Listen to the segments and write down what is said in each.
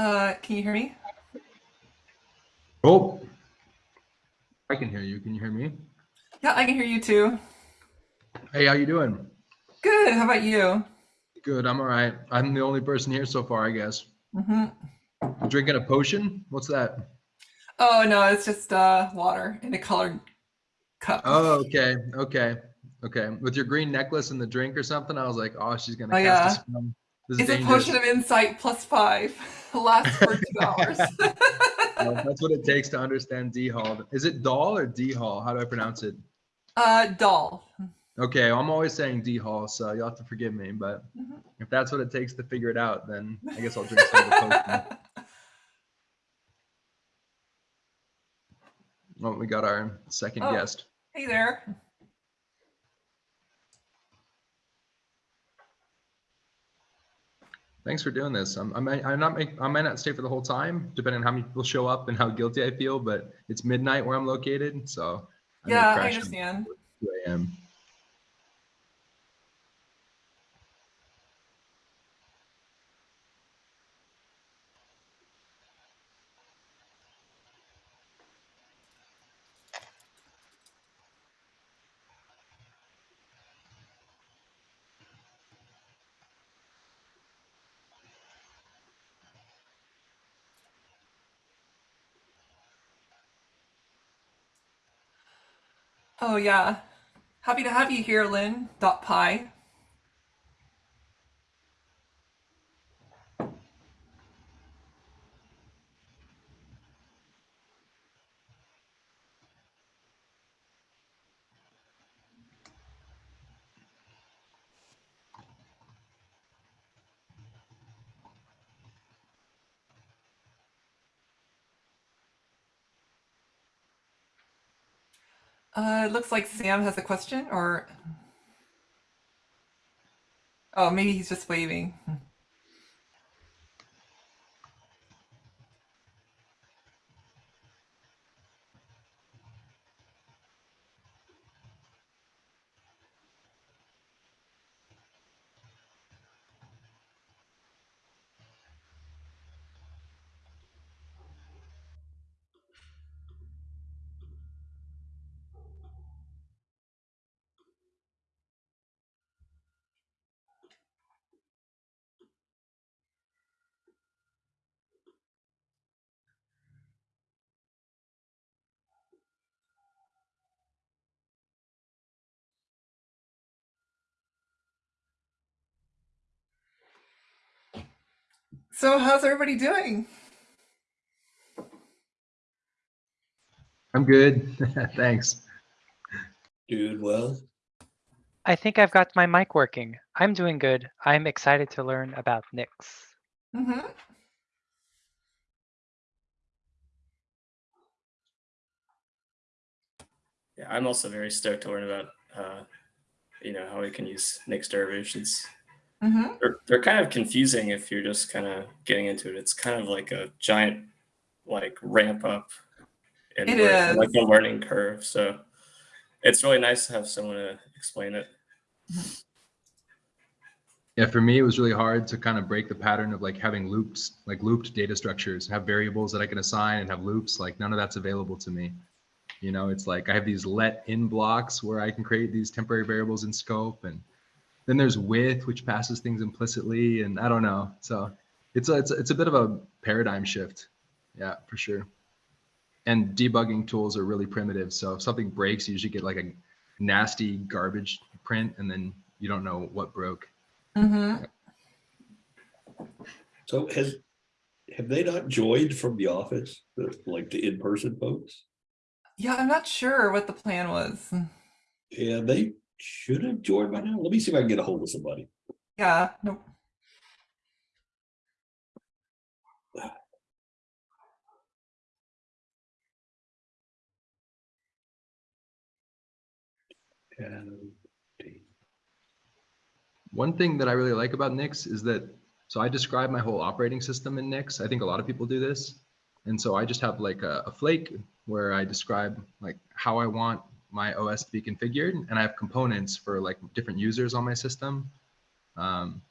Uh, can you hear me? Oh, I can hear you. Can you hear me? Yeah, I can hear you too. Hey, how you doing? Good. How about you? Good. I'm all right. I'm the only person here so far, I guess. hmm drinking a potion? What's that? Oh no, it's just uh, water in a colored cup. Oh, okay. Okay. Okay. With your green necklace and the drink or something, I was like, oh, she's gonna Oh, cast yeah. a spell. This is it's a potion of insight plus five. Lasts for two hours. Well, that's what it takes to understand D Hall. Is it Doll or D Hall? How do I pronounce it? uh, doll. Okay, I'm always saying D Hall, so you'll have to forgive me. But Mhm. if that's what it takes to figure it out, then I guess I'll drink some of the potion. Oh, we got our second Oh. guest. hey there. Thanks for doing this. I'm, I might, I'm not make, I might not stay for the whole time, depending on how many people show up and how guilty I feel. But it's midnight where I'm located, so I may Yeah, I understand. 2 a.m. Oh yeah. Happy to have you here, Lynn. Dot pie. Uh, it looks like Sam has a question, or oh, maybe he's just waving. So, how's everybody doing? I'm good. Thanks. Doing well. I think I've got my mic working. I'm doing good. I'm excited to learn about Nix. Mm -hmm. Yeah, I'm also very stoked to learn about, uh, you know, how we can use Nix derivations. Hmm They're, they're kind of confusing if you're just kind of getting into it. It's kind of like a giant, like ramp up, and It lear- is. like a learning curve. So it's really nice to have someone to explain it. Yeah, for me, it was really hard to kind of break the pattern of like having loops, like looped data structures, have variables that I can assign and have loops. Like none of that's available to me. You know, it's like I have these let in blocks where I can create these temporary variables in scope, and then there's with, which passes things implicitly, and I don't know. So it's a it's a, it's a bit of a paradigm shift. Yeah, for sure. And debugging tools are really primitive. So if something breaks, you usually get like a nasty garbage print, and then you don't know what broke. hmm So has, have they not joined from the office, like the in-person folks? Yeah, I'm not sure what the plan was. Yeah, they should have joined by now. Let me see if I can get a hold of somebody. Yeah, no, And One thing that I really like about Nix is that, so I describe my whole operating system in Nix. I think a lot of people do this. And so I just have like a, a flake where I describe like how I want my OS to be configured. And I have components for like different users on my system. Um,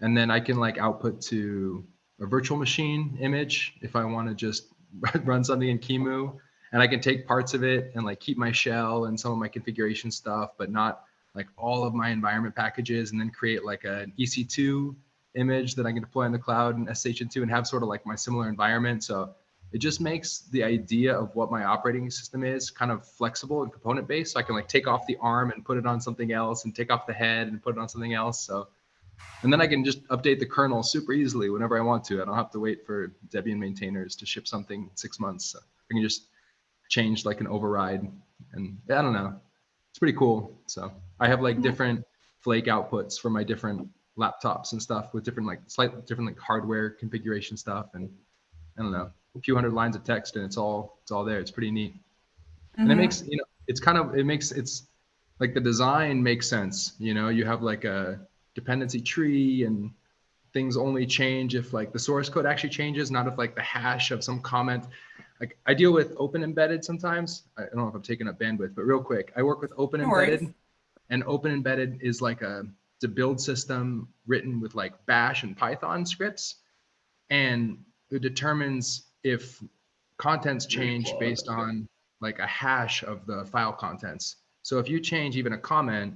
and then I can like output to a virtual machine image if I want to just run something in QEMU. And I can take parts of it and like keep my shell and some of my configuration stuff, but not like all of my environment packages and then create like an EC2 image that I can deploy in the cloud and SH2 and have sort of like my similar environment. So it just makes the idea of what my operating system is kind of flexible and component based. So I can like take off the arm and put it on something else and take off the head and put it on something else. So, and then I can just update the kernel super easily whenever I want to. I don't have to wait for Debian maintainers to ship something six months. So I can just change like an override and I don't know. It's pretty cool. So I have like mm-hmm. different flake outputs for my different laptops and stuff with different like slightly different like hardware configuration stuff and I don't know a few hundred lines of text and it's all it's all there. It's pretty neat. And it Mhm. makes you know it's kind of it makes it's like the design makes sense. You know, you have like a dependency tree and things only change if like the source code actually changes, not if like the hash of some comment. Like I deal with open embedded sometimes. I don't know if I'm taking up bandwidth, but real quick, I work with open No worries. embedded and open embedded is like a it's a build system written with like bash and python scripts and it determines if contents change based on like a hash of the file contents so if you change even a comment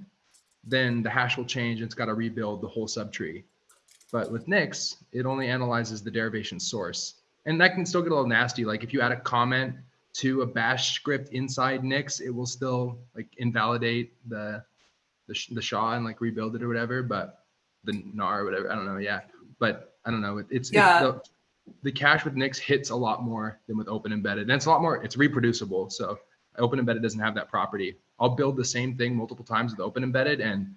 then the hash will change and it's got to rebuild the whole subtree but with nix it only analyzes the derivation source and that can still get a little nasty like if you add a comment to a bash script inside nix it will still like invalidate the the, sh- the SHA and like rebuild it or whatever, but the NAR or whatever. I don't know. Yeah. But I don't know. It, it's, Yeah. it's the, cache with Nix hits a lot more than with open embedded. And it's a lot more, it's reproducible. So open embedded doesn't have that property. I'll build the same thing multiple times with open embedded and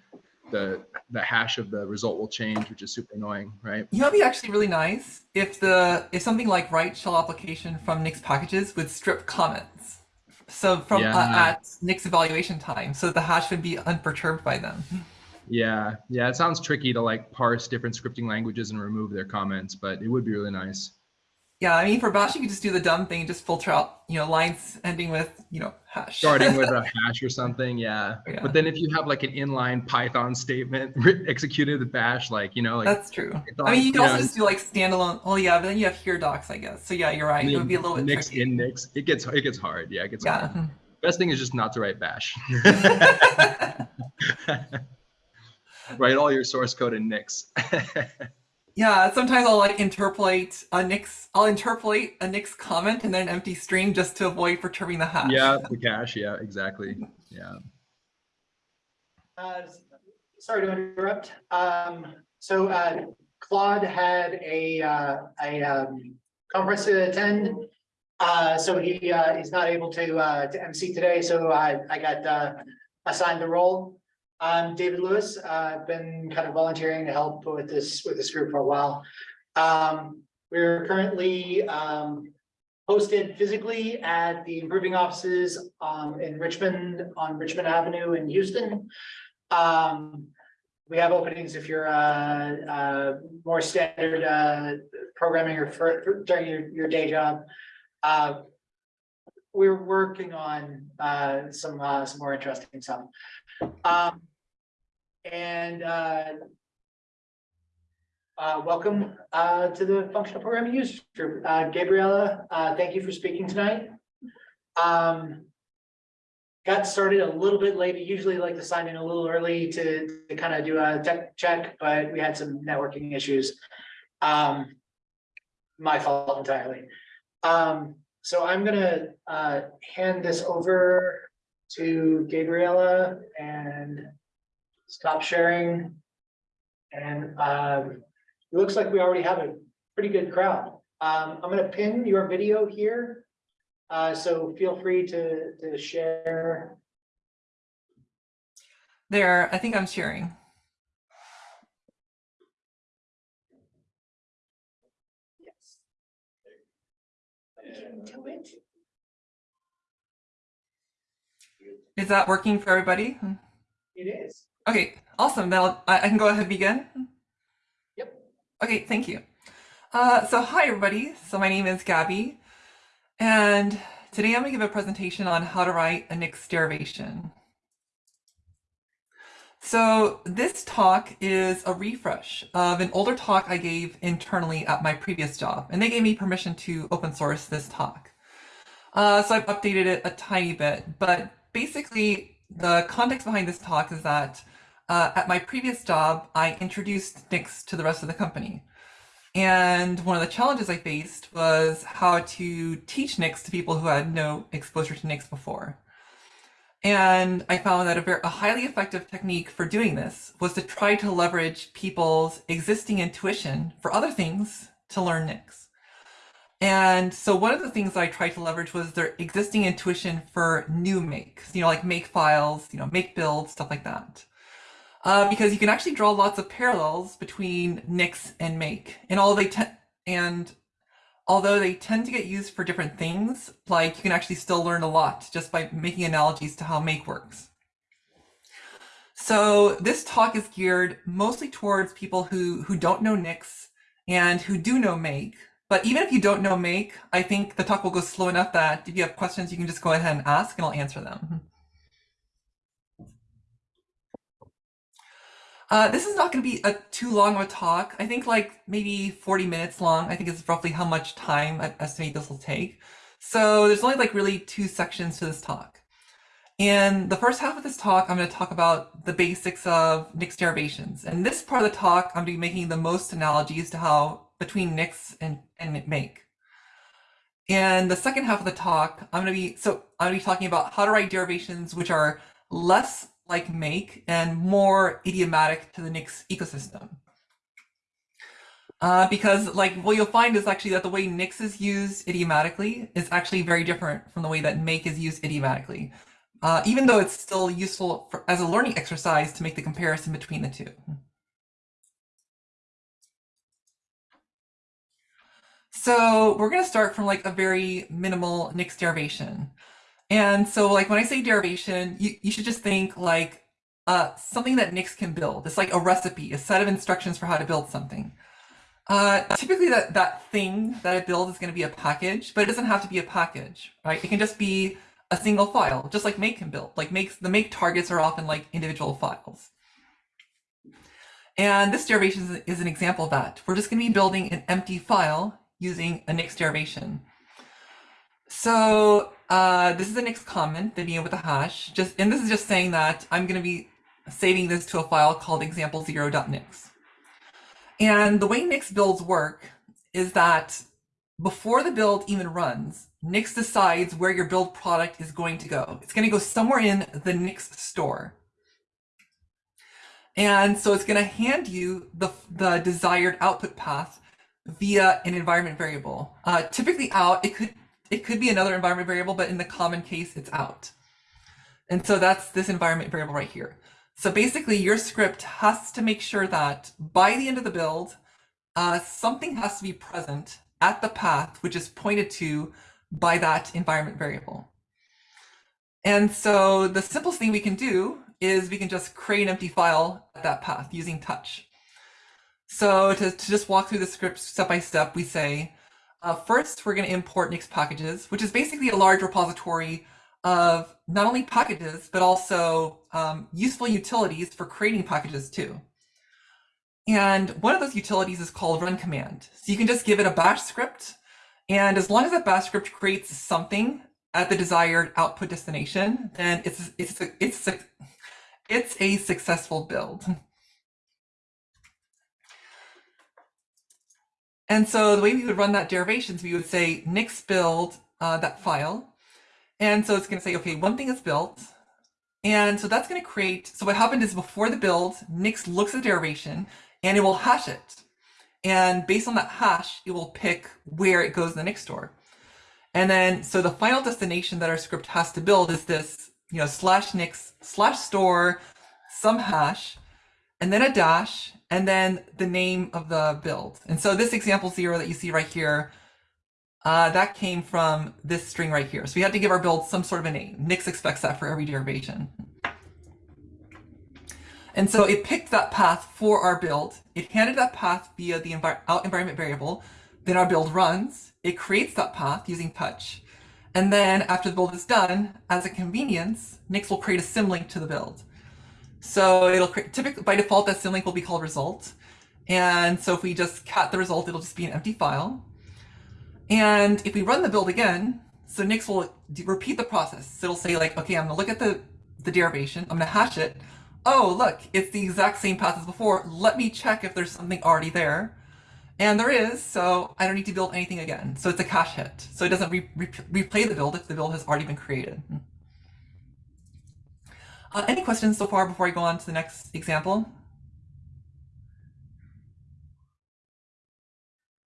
the, the hash of the result will change, which is super annoying. Right. You know, it'd be actually really nice if the if something like write shell application from Nix packages would strip comments. So from Yeah. uh, at Nix evaluation time, so the hash would be unperturbed by them. Yeah. Yeah. It sounds tricky to like parse different scripting languages and remove their comments, but it would be really nice. Yeah, I mean for Bash you could just do the dumb thing, just filter out you know lines ending with you know hash. starting with a hash or something yeah. Yeah. but then if you have like an inline python statement executed with bash like you know like That's true. I mean, you can you also know, just do like standalone. Oh yeah, but then you have here docs, I guess. So yeah, you're right. It would be a little bit nix tricky. in nix it gets it gets hard yeah it gets hard uh-huh. best thing is just not to write bash write all your source code in nix yeah. Sometimes I'll like interpolate a Nix. I'll interpolate a Nix comment and then an empty string just to avoid perturbing the hash. yeah the cache yeah exactly yeah Uh, sorry to interrupt. Um, so, uh, Claude had a, uh, a, um, conference to attend. Uh, so he, uh, he's not able to, uh, to MC today, so I, I got, uh, assigned the role. Um, David Lewis, I've been kind of volunteering to help with this, with this group for a while. Um, we're currently, um, posted physically at the improving offices, um, in Richmond, on Richmond Avenue in Houston. Um, we have openings if you're, uh, uh, more standard, uh, programming or for, for- during your, your day job. Uh, we're working on, uh, some, uh, some more interesting stuff. Um, and, uh, uh, welcome, uh, to the functional programming users group. Uh, Gabriella, uh, thank you for speaking tonight. Um, got started a little bit late. Usually like to sign in a little early to, to kind of do a tech check, but we had some networking issues. Um, my fault entirely. Um, so I'm gonna, uh, hand this over to Gabriella and stop sharing. And, um, it looks like we already have a pretty good crowd. Um, I'm gonna pin your video here. Uh, so feel free to, to share. There, I think I'm sharing. Yes. Into it. Is that working for everybody? It is. Okay, awesome. Then I'll, I I can go ahead and begin. Yep. Okay, thank you. Uh, so hi everybody. So my name is Gabby, and today I'm going to give a presentation on how to write a Nix derivation. So this talk is a refresh of an older talk I gave internally at my previous job, and they gave me permission to open source this talk. Uh, so I've updated it a tiny bit, but basically the context behind this talk is that uh, at my previous job, I introduced Nix to the rest of the company. And one of the challenges I faced was how to teach Nix to people who had no exposure to Nix before. And I found that a, very, a highly effective technique for doing this was to try to leverage people's existing intuition for other things to learn Nix. And so one of the things I tried to leverage was their existing intuition for GNU makes, you know, like make files, you know, make builds, stuff like that. Uh, because you can actually draw lots of parallels between Nix and make. And all they and although they tend to get used for different things, like you can actually still learn a lot just by making analogies to how make works. So this talk is geared mostly towards people who, who don't know Nix and who do know make, but even if you don't know make, I think the talk will go slow enough that if you have questions, you can just go ahead and ask and I'll answer them. Uh, this is not going to be a too long of a talk. I think like maybe 40 minutes long. I think is roughly how much time I estimate this will take. So there's only like really two sections to this talk. In the first half of this talk, I'm going to talk about the basics of Nix derivations. And this part of the talk, I'm going to be making the most analogies to how between Nix and, and make. And the second half of the talk, I'm going to be, so I'm going to be talking about how to write derivations which are less like make and more idiomatic to the Nix ecosystem. Uh, because like what you'll find is actually that the way Nix is used idiomatically is actually very different from the way that make is used idiomatically. Uh, even though it's still useful for, as a learning exercise to make the comparison between the two. So we're going to start from like a very minimal Nix derivation. And so like when I say derivation, you, you should just think like uh, something that Nix can build. It's like a recipe, a set of instructions for how to build something. Uh, typically that, that thing that I build is going to be a package, but it doesn't have to be a package, right? It can just be a single file, just like make can build. Like makes the make targets are often like individual files. And this derivation is, is an example of that. We're just going to be building an empty file using a Nix derivation. So uh, this is the Nix comment, Vivian with a hash. Just and this is just saying that I'm going to be saving this to a file called example0.nix. And the way Nix builds work is that before the build even runs, Nix decides where your build product is going to go. It's going to go somewhere in the Nix store. And so it's going to hand you the, the desired output path via an environment variable. Uh, typically out, it could it could be another environment variable, but in the common case, it's out. And so that's this environment variable right here. So basically your script has to make sure that by the end of the build, uh, something has to be present at the path, which is pointed to by that environment variable. And so the simplest thing we can do is we can just create an empty file at that path using touch. So to, to just walk through the script step by step, we say, uh, first, we're going to import Nix packages, which is basically a large repository of not only packages, but also um, useful utilities for creating packages too. And one of those utilities is called run command. So you can just give it a bash script. And as long as that bash script creates something at the desired output destination, then it's, it's, it's, it's a successful build. And so the way we would run that derivations, we would say nix build uh, that file. And so it's going to say, okay, one thing is built. And so that's going to create, so what happened is before the build, Nix looks at the derivation and it will hash it. And based on that hash, it will pick where it goes in the Nix store. And then, so the final destination that our script has to build is this, you know, slash Nix slash store some hash, and then a dash, and then the name of the build. And so this example zero that you see right here, uh, that came from this string right here. So we had to give our build some sort of a name. Nix expects that for every derivation. And so it picked that path for our build. It handed that path via the out environment variable. Then our build runs. It creates that path using touch. And then after the build is done, as a convenience, Nix will create a symlink to the build. So it'll typically by default that symlink will be called result. And so if we just cat the result, it'll just be an empty file. And if we run the build again, so Nix will repeat the process. So it'll say like, okay, I'm gonna look at the, the derivation, I'm gonna hash it. Oh, look, it's the exact same path as before. Let me check if there's something already there. And there is, so I don't need to build anything again. So it's a cache hit. So it doesn't re re replay the build if the build has already been created. Uh, any questions so far before I go on to the next example?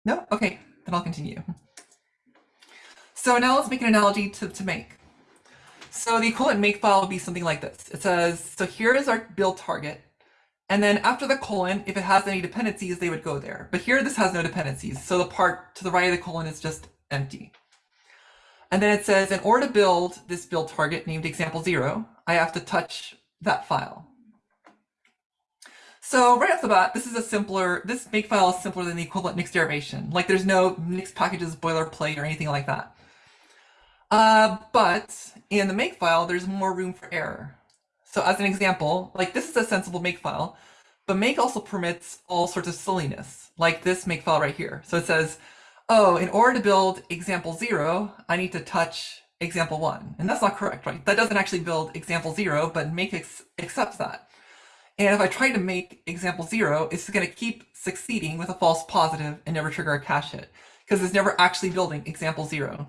No? Okay, then I'll continue. So now let's make an analogy to, to make. So the equivalent make file would be something like this. It says, so here is our build target. And then after the colon, if it has any dependencies, they would go there. But here this has no dependencies. So the part to the right of the colon is just empty. And then it says, in order to build this build target named example zero, I have to touch that file. So right off the bat, this is a simpler, this make file is simpler than the equivalent Nix derivation. Like there's no Nix packages boilerplate or anything like that. Uh, but in the make file, there's more room for error. So as an example, like this is a sensible make file, but make also permits all sorts of silliness, like this make file right here. So it says, oh, in order to build example zero, I need to touch example one. And that's not correct, right? That doesn't actually build example zero, but make ex accepts that. And if I try to make example zero, it's going to keep succeeding with a false positive and never trigger a cache hit because it's never actually building example zero.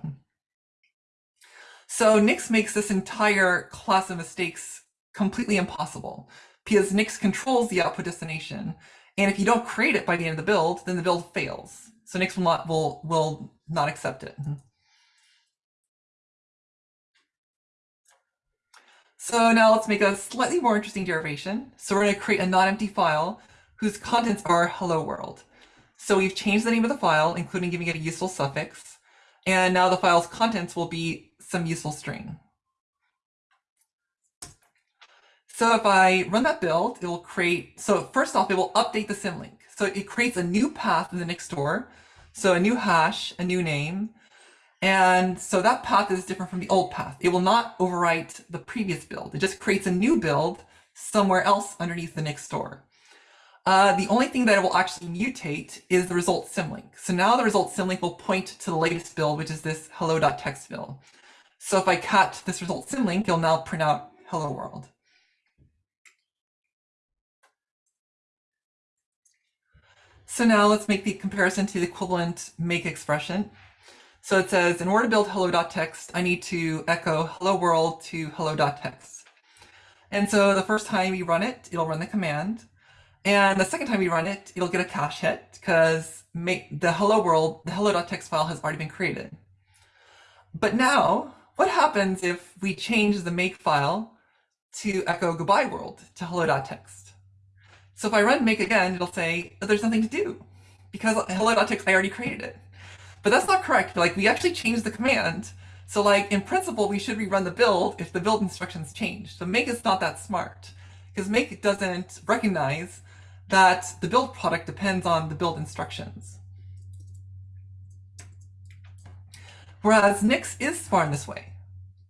So Nix makes this entire class of mistakes completely impossible because Nix controls the output destination. And if you don't create it by the end of the build, then the build fails. So Nix will not will will not accept it. Mm-hmm. So now let's make a slightly more interesting derivation. So we're going to create a non-empty file whose contents are hello world. So we've changed the name of the file, including giving it a useful suffix. And now the file's contents will be some useful string. So if I run that build, it will create, so first off, it will update the symlink. So it creates a new path in the Nix store. So a new hash, a new name. And so that path is different from the old path. It will not overwrite the previous build. It just creates a new build somewhere else underneath the Nix store. Uh, the only thing that it will actually mutate is the result symlink. So now the result symlink will point to the latest build, which is this hello.txt build. So if I cut this result symlink, it'll now print out hello world. So now let's make the comparison to the equivalent make expression. So it says, in order to build hello.txt, I need to echo hello world to hello.txt. And so the first time we run it, it'll run the command. And the second time we run it, it'll get a cache hit because the hello world, the hello.txt file has already been created. But now, what happens if we change the make file to echo goodbye world to hello.txt? So if I run make again, it'll say oh, there's nothing to do because hello.txt, I already created it. But that's not correct. Like we actually changed the command. So like in principle, we should rerun the build if the build instructions change. So make is not that smart because make doesn't recognize that the build product depends on the build instructions. Whereas Nix is smart in this way.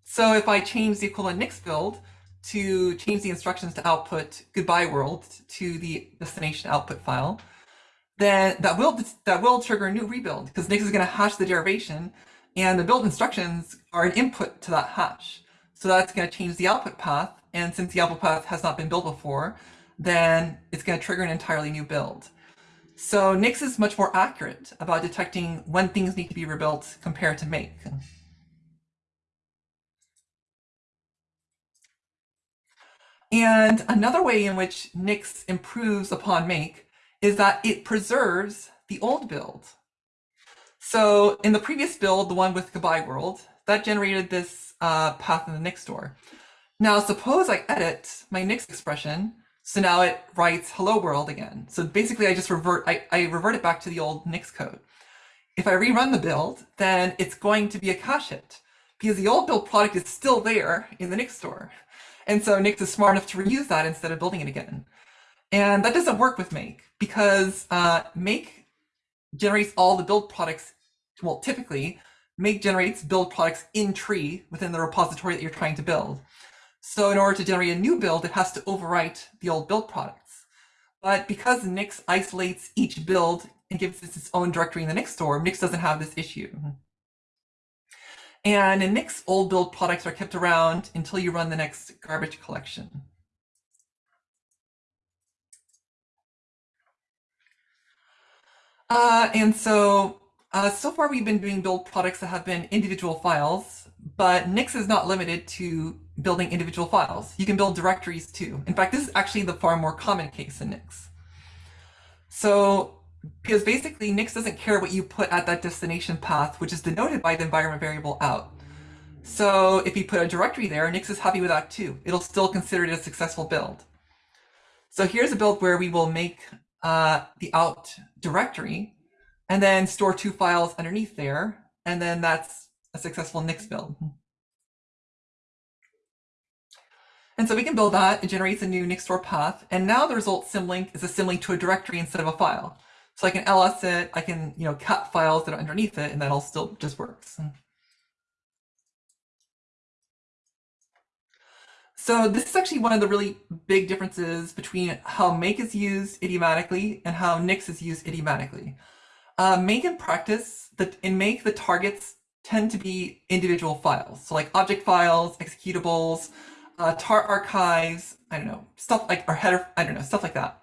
So if I change the equivalent Nix build to change the instructions to output goodbye world to the destination output file, then that will that will trigger a new rebuild because Nix is going to hash the derivation and the build instructions are an input to that hash. So that's going to change the output path. And since the output path has not been built before, then it's going to trigger an entirely new build. So Nix is much more accurate about detecting when things need to be rebuilt compared to make. And another way in which Nix improves upon make is that it preserves the old build. So in the previous build, the one with goodbye world, that generated this uh, path in the Nix store. Now suppose I edit my Nix expression, so now it writes hello world again. So basically I just revert, I, I revert it back to the old Nix code. If I rerun the build, then it's going to be a cache hit because the old build product is still there in the Nix store. And so Nix is smart enough to reuse that instead of building it again. And that doesn't work with Make because uh, Make generates all the build products. Well, typically, Make generates build products in tree within the repository that you're trying to build. So in order to generate a new build, it has to overwrite the old build products. But because Nix isolates each build and gives it its own directory in the Nix store, Nix doesn't have this issue. And in Nix, old build products are kept around until you run the next garbage collection. Uh, and so, uh, so far we've been doing build products that have been individual files, but Nix is not limited to building individual files. You can build directories too. In fact, this is actually the far more common case in Nix. So, because basically Nix doesn't care what you put at that destination path, which is denoted by the environment variable out. So if you put a directory there, Nix is happy with that too. It'll still consider it a successful build. So here's a build where we will make uh, the out directory and then store two files underneath there. And then that's a successful Nix build. And so we can build that. It generates a new Nix store path. And now the result symlink is a symlink to a directory instead of a file. So I can ls it, I can, you know, cut files that are underneath it, and that all still just works. So this is actually one of the really big differences between how make is used idiomatically and how Nix is used idiomatically. Uh, make in practice, the, in make the targets tend to be individual files. So like object files, executables, uh, tar archives, I don't know, stuff like our header, I don't know, stuff like that.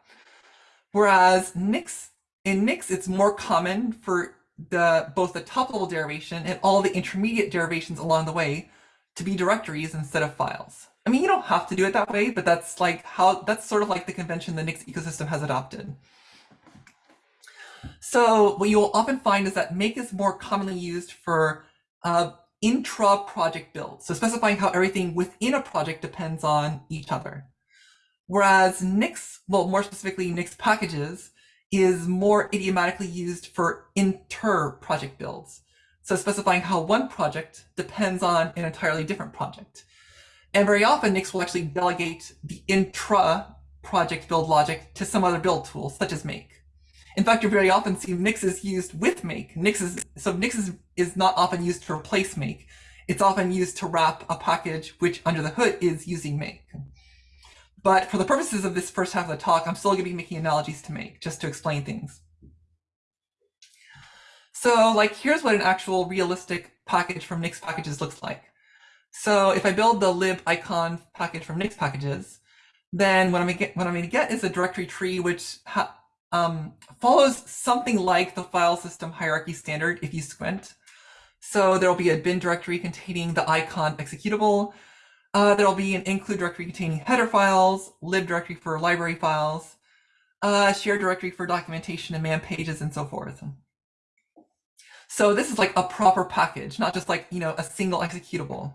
Whereas Nix, in Nix, it's more common for the both the top level derivation and all the intermediate derivations along the way to be directories instead of files. I mean, you don't have to do it that way, but that's like how, that's sort of like the convention the Nix ecosystem has adopted. So what you'll often find is that make is more commonly used for uh, intra-project builds. So specifying how everything within a project depends on each other. Whereas Nix, well, more specifically Nix packages, is more idiomatically used for inter-project builds. So specifying how one project depends on an entirely different project. And very often Nix will actually delegate the intra-project build logic to some other build tool, such as make. In fact, you very often see Nix is used with make. Nix is, so Nix is, is not often used to replace make. It's often used to wrap a package which under the hood is using make. But for the purposes of this first half of the talk, I'm still going to be making analogies to make just to explain things. So like, here's what an actual realistic package from Nix packages looks like. So if I build the libiconv package from Nix packages, then what I'm to get, what I'm going to get is a directory tree which um, follows something like the file system hierarchy standard if you squint. So there'll be a bin directory containing the icon executable. Uh, there'll be an include directory containing header files, lib directory for library files, uh, shared directory for documentation and man pages and so forth. So this is like a proper package, not just like, you know, a single executable.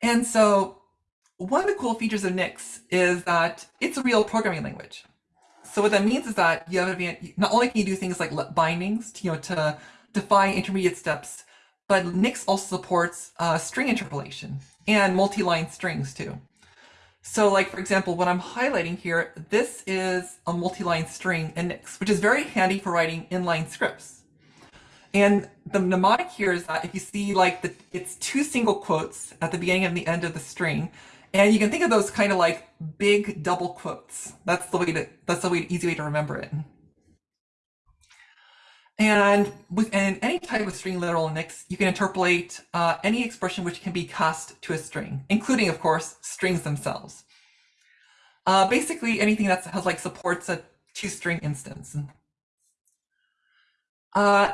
And so one of the cool features of Nix is that it's a real programming language. So what that means is that you have not only can you do things like bindings, to, you know, to define intermediate steps, but Nix also supports uh, string interpolation and multi-line strings too. So like, for example, what I'm highlighting here, this is a multi-line string in Nix, which is very handy for writing inline scripts. And the mnemonic here is that if you see like the, it's two single quotes at the beginning and the end of the string, and you can think of those kind of like big double quotes. That's the way to, that's the way, easy way to remember it. And within any type of string literal Nix, you can interpolate uh, any expression which can be cast to a string, including, of course, strings themselves. Uh, basically, anything that has like supports a two-string instance. Uh,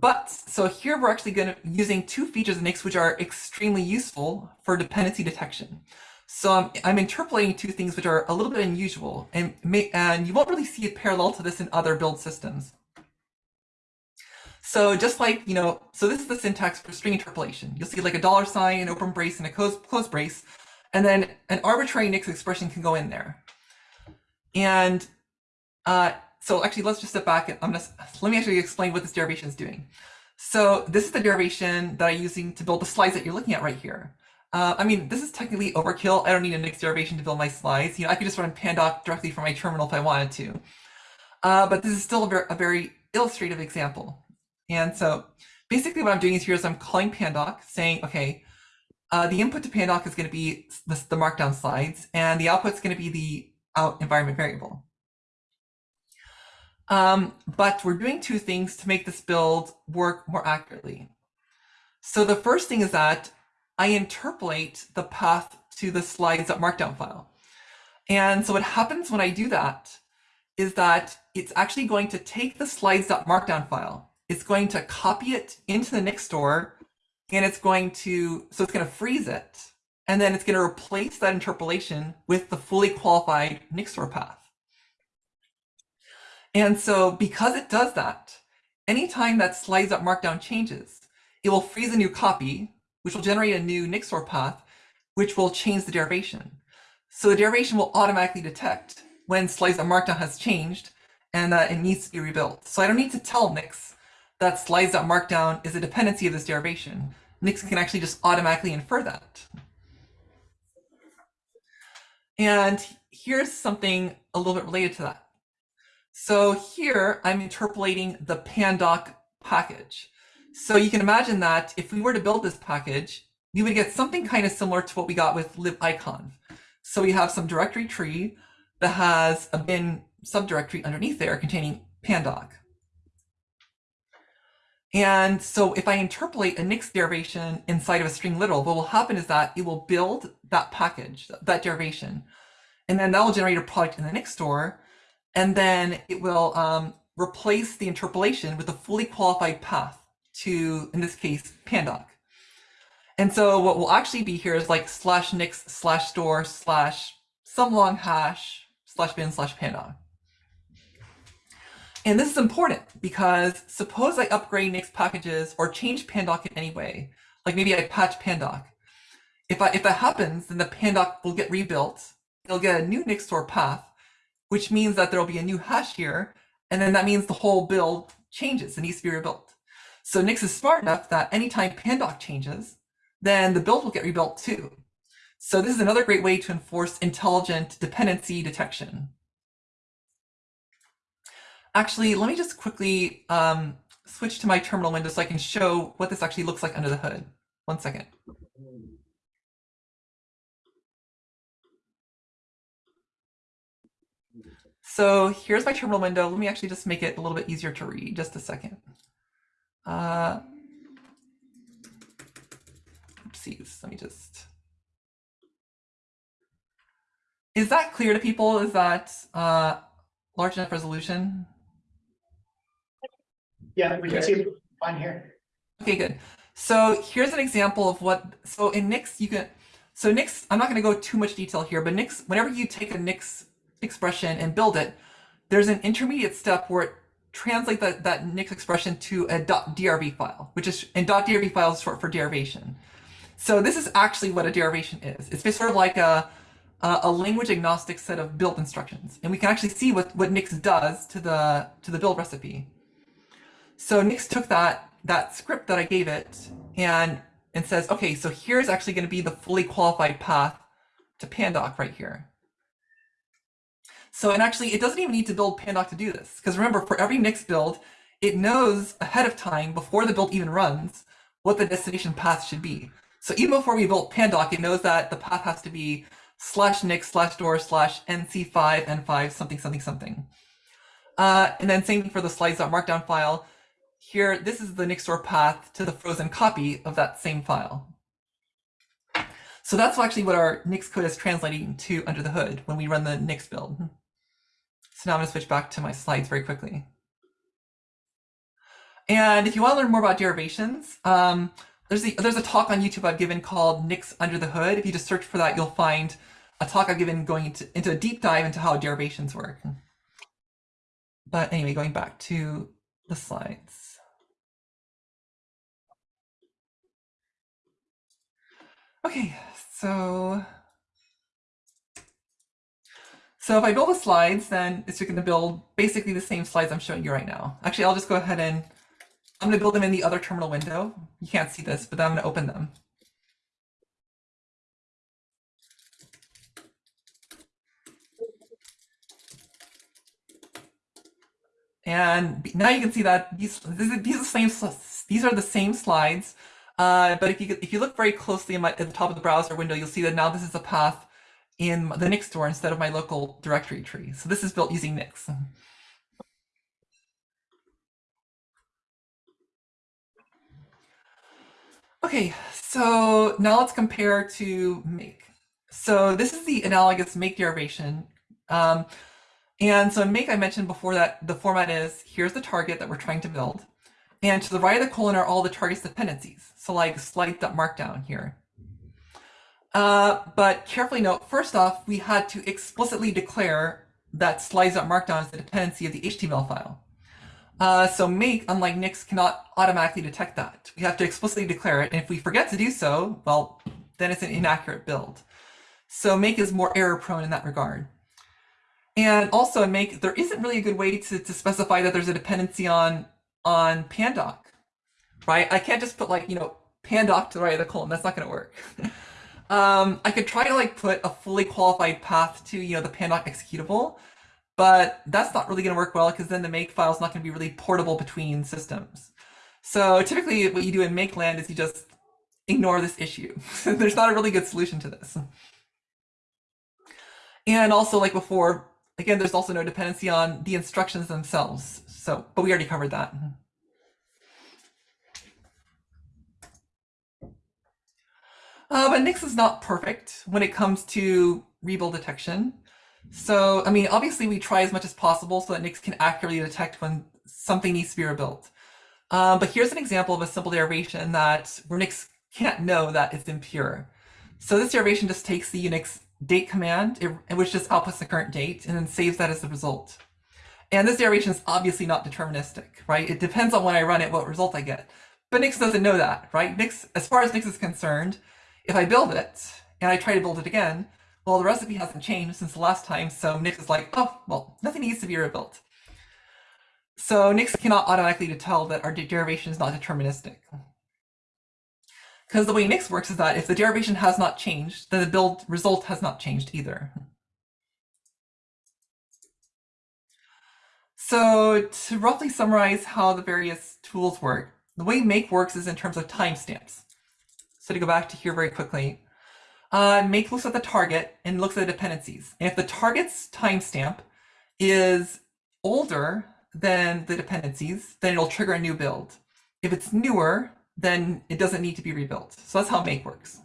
but so here we're actually going to using two features in Nix which are extremely useful for dependency detection. So I'm, I'm interpolating two things which are a little bit unusual, and may, and you won't really see a parallel to this in other build systems. So just like, you know, so this is the syntax for string interpolation. You'll see like a dollar sign, an open brace, and a close, close brace, and then an arbitrary Nix expression can go in there. And uh, so actually, let's just step back and I'm gonna, let me actually explain what this derivation is doing. So this is the derivation that I'm using to build the slides that you're looking at right here. Uh, I mean, this is technically overkill. I don't need a Nix derivation to build my slides. You know, I could just run pandoc directly from my terminal if I wanted to. Uh, but this is still a very, a very illustrative example. And so basically what I'm doing is here is I'm calling pandoc saying, okay, uh, the input to pandoc is going to be the, the markdown slides and the output is going to be the out environment variable. Um, but we're doing two things to make this build work more accurately. So the first thing is that I interpolate the path to the slides.markdown file. And so what happens when I do that is that it's actually going to take the slides.markdown file. It's going to copy it into the Nix store and it's going to, so it's going to freeze it. And then it's going to replace that interpolation with the fully qualified Nix store path. And so because it does that, anytime that slides up markdown changes, it will freeze a new copy, which will generate a new Nix store path, which will change the derivation. So the derivation will automatically detect when slides up markdown has changed and that it needs to be rebuilt. So I don't need to tell Nix that slides up markdown is a dependency of this derivation. Nix can actually just automatically infer that. And here's something a little bit related to that. So here I'm interpolating the pandoc package. So you can imagine that if we were to build this package, we would get something kind of similar to what we got with libiconv. So we have some directory tree that has a bin subdirectory underneath there containing pandoc. And so if I interpolate a Nix derivation inside of a string literal, what will happen is that it will build that package, that derivation, and then that will generate a product in the Nix store, and then it will um, replace the interpolation with a fully qualified path to, in this case, pandoc. And so what will actually be here is like slash nix slash store slash some long hash slash bin slash pandoc. And this is important because suppose I upgrade Nix packages or change pandoc in any way, like maybe I patch pandoc. If, I, if that happens, then the pandoc will get rebuilt. It'll get a new Nix store path, which means that there'll be a new hash here. And then that means the whole build changes. It needs to be rebuilt. So Nix is smart enough that anytime pandoc changes, then the build will get rebuilt too. So this is another great way to enforce intelligent dependency detection. Actually, let me just quickly um, switch to my terminal window so I can show what this actually looks like under the hood. One second. So here's my terminal window. Let me actually just make it a little bit easier to read. Just a second. Uh, oopsies. Let me just. Is that clear to people? Is that uh, large enough resolution? Yeah, we can see it on here. Okay, good. So here's an example of what, so in Nix, you can, so Nix, I'm not going to go too much detail here, but Nix, whenever you take a Nix expression and build it, there's an intermediate step where it translates that, that Nix expression to a .drv file, which is, and .drv file is short for derivation. So this is actually what a derivation is. It's sort of like a, a language agnostic set of build instructions. And we can actually see what, what Nix does to the, to the build recipe. So Nix took that, that script that I gave it and, and says, okay, so here's actually going to be the fully qualified path to pandoc right here. So, and actually it doesn't even need to build pandoc to do this. Because remember, for every Nix build, it knows ahead of time, before the build even runs, what the destination path should be. So even before we built pandoc, it knows that the path has to be slash nix slash door slash nc5 n5 something something something. Uh, and then same for the slides.markdown file. Here, this is the Nix store path to the frozen copy of that same file. So that's actually what our Nix code is translating to under the hood when we run the Nix build. So now I'm going to switch back to my slides very quickly. And if you want to learn more about derivations, um, there's, a, there's a talk on YouTube I've given called Nix Under the Hood. If you just search for that, you'll find a talk I've given going into, into a deep dive into how derivations work. But anyway, going back to the slides. Okay, so so if I build the slides, then it's going to build basically the same slides I'm showing you right now. Actually, I'll just go ahead and I'm going to build them in the other terminal window. You can't see this, but then I'm going to open them. And now you can see that these, these are the same, These are the same slides, uh, but if you if you look very closely my, at the top of the browser window, you'll see that now this is a path in the Nix store instead of my local directory tree. So this is built using Nix. Okay, so now let's compare to make. So this is the analogous make derivation. Um, and so in make, I mentioned before that the format is, here's the target that we're trying to build. And to the right of the colon are all the target's dependencies. So like slide.markdown here. Uh, but carefully note, first off, we had to explicitly declare that slides.markdown is the dependency of the HTML file. Uh, so make, unlike Nix, cannot automatically detect that. We have to explicitly declare it. And if we forget to do so, well, then it's an inaccurate build. So make is more error prone in that regard. And also in make, there isn't really a good way to, to specify that there's a dependency on, on pandoc, right? I can't just put like, you know, pandoc to the right of the colon. That's not going to work. um, I could try to like put a fully qualified path to, you know, the pandoc executable, but that's not really going to work well because then the make file is not going to be really portable between systems. So typically what you do in make land is you just ignore this issue. There's not a really good solution to this. And also like before, again, there's also no dependency on the instructions themselves. So, but we already covered that. Uh, but Nix is not perfect when it comes to rebuild detection. So, I mean, obviously we try as much as possible so that Nix can accurately detect when something needs to be rebuilt. Um, but here's an example of a simple derivation that where Nix can't know that it's impure. So this derivation just takes the Unix date command, it, which just outputs the current date, and then saves that as the result. And this derivation is obviously not deterministic, right? It depends on when I run it, what result I get. But Nix doesn't know that, right? Nix, as far as Nix is concerned, if I build it and I try to build it again, well, the recipe hasn't changed since the last time, so Nix is like, oh, well, nothing needs to be rebuilt. So Nix cannot automatically tell that our derivation is not deterministic. Because the way Nix works is that if the derivation has not changed, then the build result has not changed either. So to roughly summarize how the various tools work, the way make works is in terms of timestamps. So to go back to here very quickly, uh, make looks at the target and looks at the dependencies. And if the target's timestamp is older than the dependencies, then it'll trigger a new build. If it's newer, then it doesn't need to be rebuilt. So that's how make works.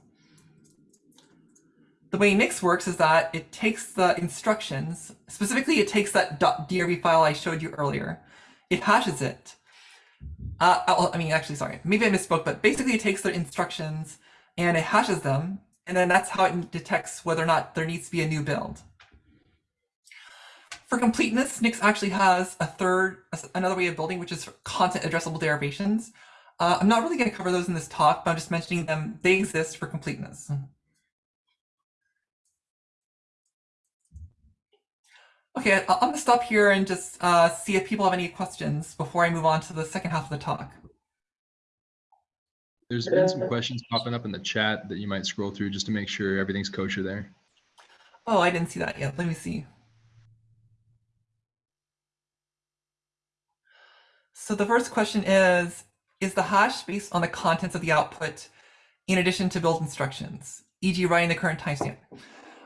The way Nix works is that it takes the instructions, specifically it takes that .drv file I showed you earlier, it hashes it. Uh, I mean, actually, sorry, maybe I misspoke, but basically it takes the instructions and it hashes them, and then that's how it detects whether or not there needs to be a new build. For completeness, Nix actually has a third, another way of building, which is content addressable derivations. Uh, I'm not really going to cover those in this talk, but I'm just mentioning them. They exist for completeness. Okay, I'm going to stop here and just uh, see if people have any questions before I move on to the second half of the talk. There's been some questions popping up in the chat that you might scroll through just to make sure everything's kosher there. Oh, I didn't see that yet. Let me see. So the first question is, is the hash based on the contents of the output in addition to build instructions, e.g. writing the current timestamp?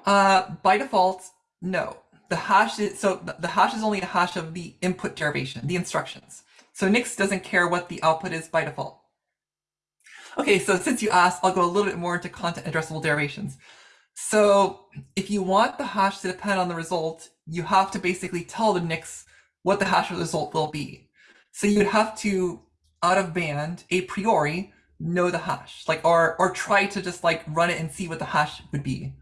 Uh, by default, no. The hash is, so the hash is only a hash of the input derivation, the instructions. So Nix doesn't care what the output is by default. Okay, so since you asked, I'll go a little bit more into content addressable derivations. So if you want the hash to depend on the result, you have to basically tell the Nix what the hash of the result will be. So you'd have to out of band a priori know the hash, like or or try to just like run it and see what the hash would be.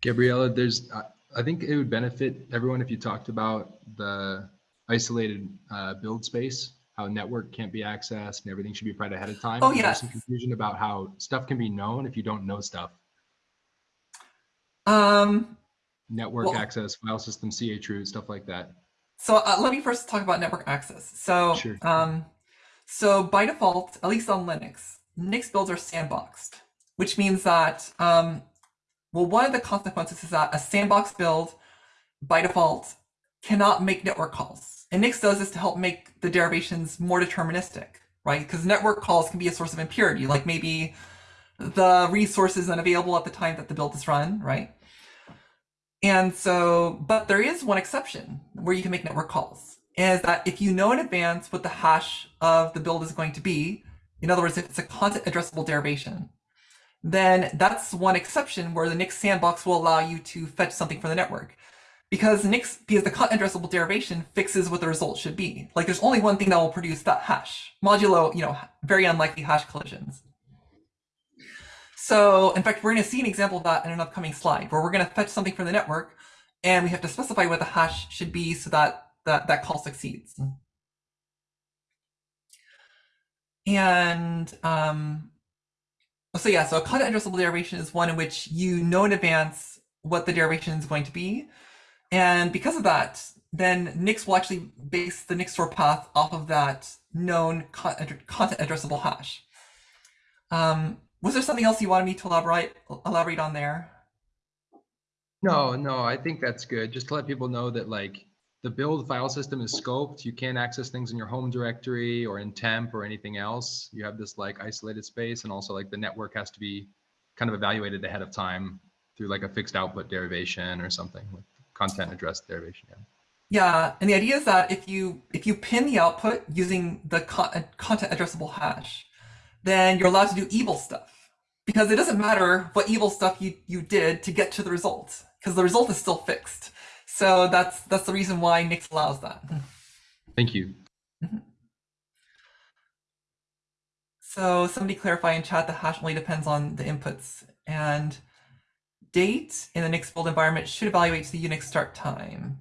Gabriella, there's I think it would benefit everyone if you talked about the isolated uh, build space, how network can't be accessed and everything should be right ahead of time. Oh yeah. There's some confusion about how stuff can be known if you don't know stuff. Um. Network well, access, file system, chroot, stuff like that. So uh, let me first talk about network access. So, sure. um, so by default, at least on Linux, Nix builds are sandboxed, which means that, um, well, one of the consequences is that a sandbox build by default cannot make network calls. And Nix does this to help make the derivations more deterministic, right? Because network calls can be a source of impurity, like maybe the resource is unavailable at the time that the build is run, right? And so, but there is one exception where you can make network calls, is that if you know in advance what the hash of the build is going to be, in other words, if it's a content addressable derivation, then that's one exception where the Nix sandbox will allow you to fetch something from the network. Because Nix, because the content addressable derivation fixes what the result should be. Like there's only one thing that will produce that hash, modulo, you know, very unlikely hash collisions. So in fact, we're going to see an example of that in an upcoming slide where we're going to fetch something from the network and we have to specify what the hash should be so that that, that call succeeds. And um, so yeah, so a content addressable derivation is one in which you know in advance what the derivation is going to be. And because of that, then Nix will actually base the Nix store path off of that known content addressable hash. Um, was there something else you wanted me to elaborate elaborate on there? No, no, I think that's good. Just to let people know that like the build file system is scoped. You can't access things in your home directory or in temp or anything else. You have this like isolated space and also like the network has to be kind of evaluated ahead of time through like a fixed output derivation or something like content address derivation. Yeah. Yeah, and the idea is that if you if you pin the output using the con uh, content addressable hash, then you're allowed to do evil stuff because it doesn't matter what evil stuff you you did to get to the result because the result is still fixed. So that's that's the reason why Nix allows that. Thank you. So somebody clarify in chat the hash only depends on the inputs and date in the Nix build environment should evaluate to the Unix start time.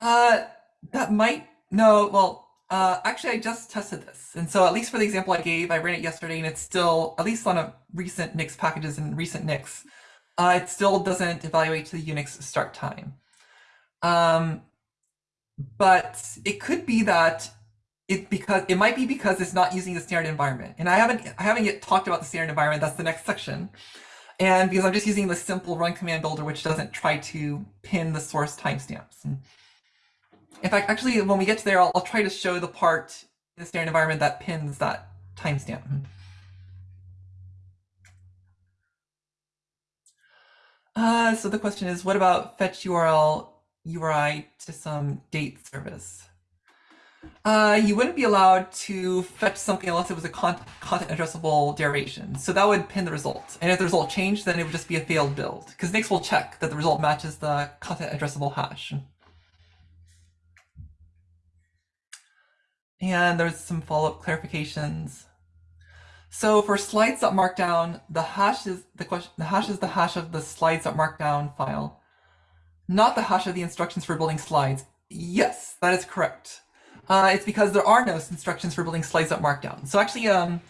Uh, that might, no, well, uh, actually I just tested this. And so at least for the example I gave, I ran it yesterday and it's still, at least on a recent Nix packages and recent Nix, uh, it still doesn't evaluate to the Unix start time. Um, but it could be that it because it might be because it's not using the standard environment. And I haven't I haven't yet talked about the standard environment. That's the next section. And because I'm just using the simple run command builder, which doesn't try to pin the source timestamps. In fact, actually, when we get to there, I'll, I'll try to show the part in the standard environment that pins that timestamp. Uh, so the question is, what about fetch URL URI to some date service? Uh, you wouldn't be allowed to fetch something unless it was a con content addressable derivation. So that would pin the result. And if the result changed, then it would just be a failed build because Nix will check that the result matches the content addressable hash. And there's some follow-up clarifications. So for slides.markdown, the hash is the question the hash is the hash of the slides.markdown file, not the hash of the instructions for building slides. Yes, that is correct. Uh, it's because there are no instructions for building slides.markdown. So actually, um,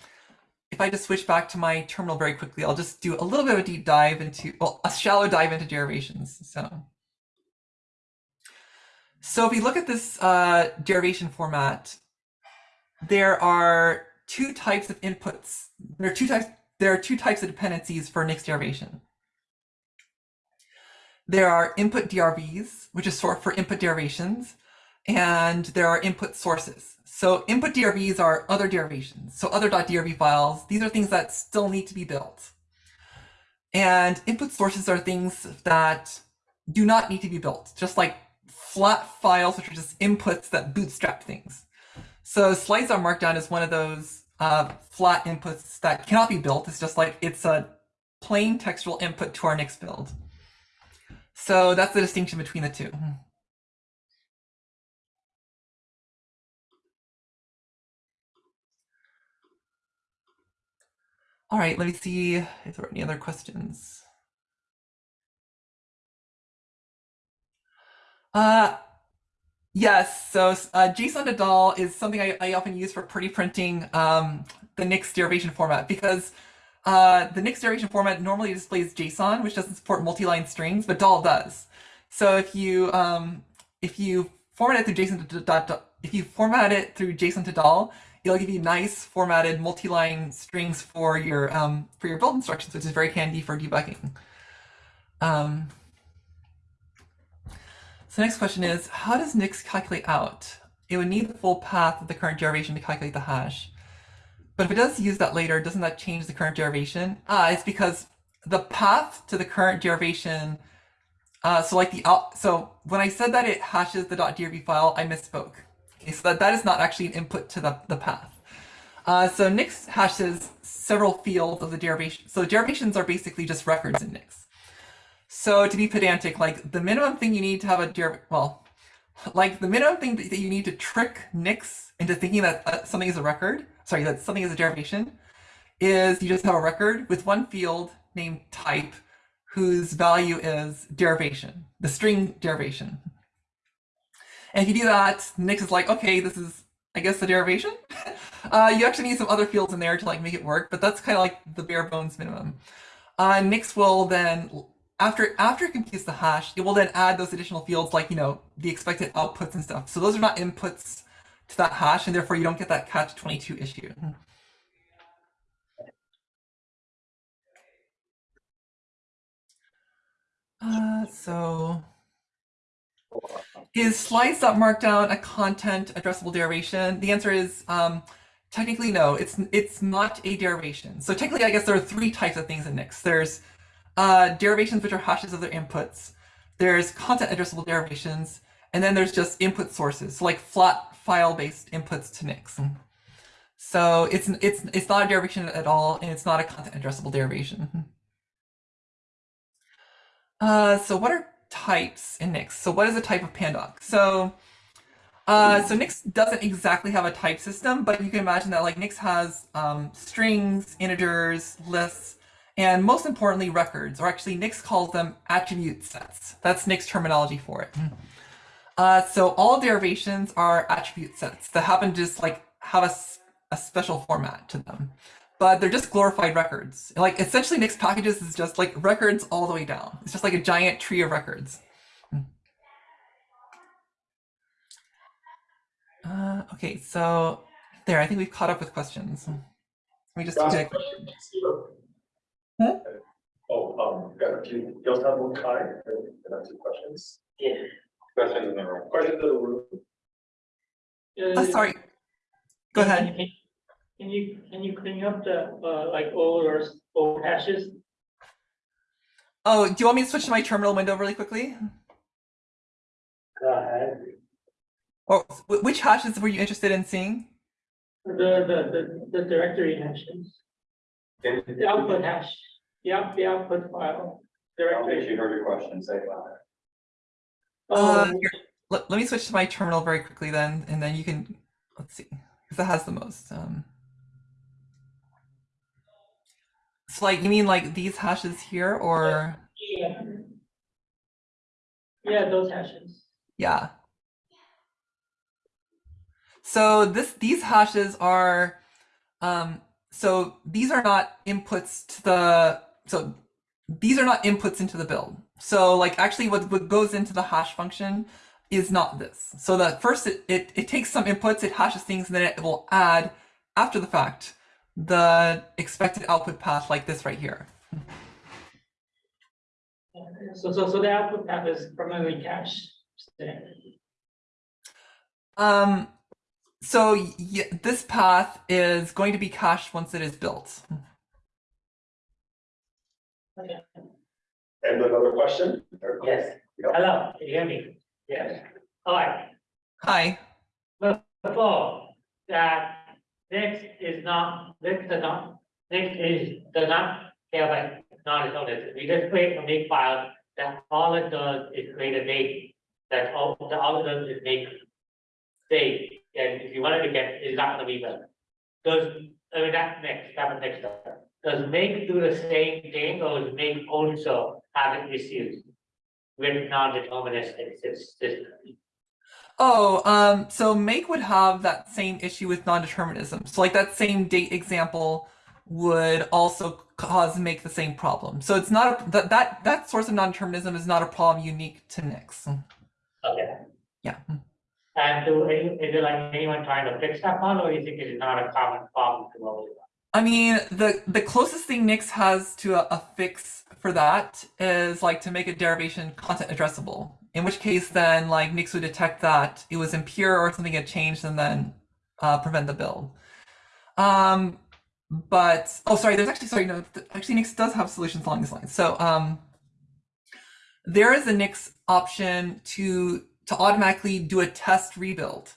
if I just switch back to my terminal very quickly, I'll just do a little bit of a deep dive into, well, a shallow dive into derivations. So, so if we look at this uh, derivation format, there are two types of inputs. There are two types. There are two types of dependencies for Nix derivation. There are input DRVs, which is sort for input derivations, and there are input sources. So input DRVs are other derivations. So other.drv files, these are things that still need to be built. And input sources are things that do not need to be built, just like flat files, which are just inputs that bootstrap things. So slides.markdown is one of those uh, flat inputs that cannot be built. It's just like it's a plain textual input to our Nix build. So that's the distinction between the two. All right, let me see if there are any other questions. Uh, yes, so uh, JSON to Dhall is something I, I, often use for pretty printing um, the Nix derivation format because uh, the Nix derivation format normally displays JSON, which doesn't support multi-line strings, but Dhall does. So if you um, if you format it through JSON to if you format it through JSON to Dhall, it'll give you nice formatted multi-line strings for your um, for your build instructions, which is very handy for debugging. Um, so next question is, how does Nix calculate out? It would need the full path of the current derivation to calculate the hash. But if it does use that later, doesn't that change the current derivation? Ah, it's because the path to the current derivation. Uh, so like the so when I said that it hashes the .drv file, I misspoke. Okay, so that, that is not actually an input to the, the path. Uh, so Nix hashes several fields of the derivation. So derivations are basically just records in Nix. So to be pedantic, like the minimum thing you need to have a deriv, well, like the minimum thing that you need to trick Nix into thinking that uh, something is a record, sorry, that something is a derivation, is you just have a record with one field named type whose value is derivation, the string derivation. And if you do that, Nix is like, okay, this is, I guess, the derivation. uh, you actually need some other fields in there to like make it work, but that's kind of like the bare bones minimum. Uh, Nix will then, after after it computes the hash, it will then add those additional fields like, you know, the expected outputs and stuff. So those are not inputs to that hash, and therefore you don't get that catch 22 issue. Uh, so is slides.markdown a content addressable derivation? The answer is um, technically no, it's it's not a derivation. So technically, I guess there are three types of things in Nix. There's uh, derivations which are hashes of their inputs. There's content addressable derivations, and then there's just input sources, so like flat file-based inputs to Nix. So it's it's it's not a derivation at all, and it's not a content addressable derivation. Uh, so what are types in Nix? So what is a type of Pandoc? So uh, so Nix doesn't exactly have a type system, but you can imagine that like Nix has um, strings, integers, lists, and most importantly, records, or actually Nix calls them attribute sets. That's Nix terminology for it. Uh, so all derivations are attribute sets that happen to just like have a, a special format to them but they're just glorified records. Like essentially Nix packages is just like records all the way down. It's just like a giant tree of records. Uh, okay, so there, I think we've caught up with questions. Let me just Last check. question, Huh? Oh, um, got a few, you also have one time, can I have two questions? Yeah. Questions in the room, questions in the room. Oh, sorry. Go ahead. Can can you, can you clean up the, uh, like old or old hashes? Oh, do you want me to switch to my terminal window really quickly? Go ahead. Or wh- which hashes were you interested in seeing? The, the, the, the directory hashes, the output hash, the out, the output file. Directory. I don't think she heard your question, say it louder. Uh, Oh, here, let, let me switch to my terminal very quickly then, and then you can, let's see, because that has the most. Um, so like, you mean like these hashes here or, yeah. Yeah, those hashes. yeah. So this, these hashes are, um, so these are not inputs to the, so these are not inputs into the build. So like actually what, what goes into the hash function is not this. So that first it, it, it takes some inputs, it hashes things, and then it will add after the fact the expected output path like this right here. So, so, so the output path is primarily cache. Um, so y this path is going to be cached once it is built. Okay. And another question? Or- Yes. Yeah. Hello, can you hear me? Yes. All right. Hi. before that Nix is not, next does not, Nix is, does not care about knowledge of this. We just create a make file that all it does is create a make. That's all, that all it does is make save, and if you wanted to get, it's not gonna be better. Does, I mean, that's next, that's next step. Does make do the same thing, or does make also have issues with non-deterministic system? Oh, um, so make would have that same issue with non-determinism. So like that same date example would also cause make the same problem. So it's not a, that that that source of non-determinism is not a problem unique to Nix. Okay. Yeah. And do any, is it like anyone trying to fix that one, or do you think it's not a common problem to of I mean, the the closest thing Nix has to a, a fix for that is like to make a derivation content addressable. In which case, then like Nix would detect that it was impure or something had changed, and then uh, prevent the build. Um, but oh, sorry. There's actually sorry. No, actually, Nix does have solutions along these lines. So um, there is a Nix option to to automatically do a test rebuild,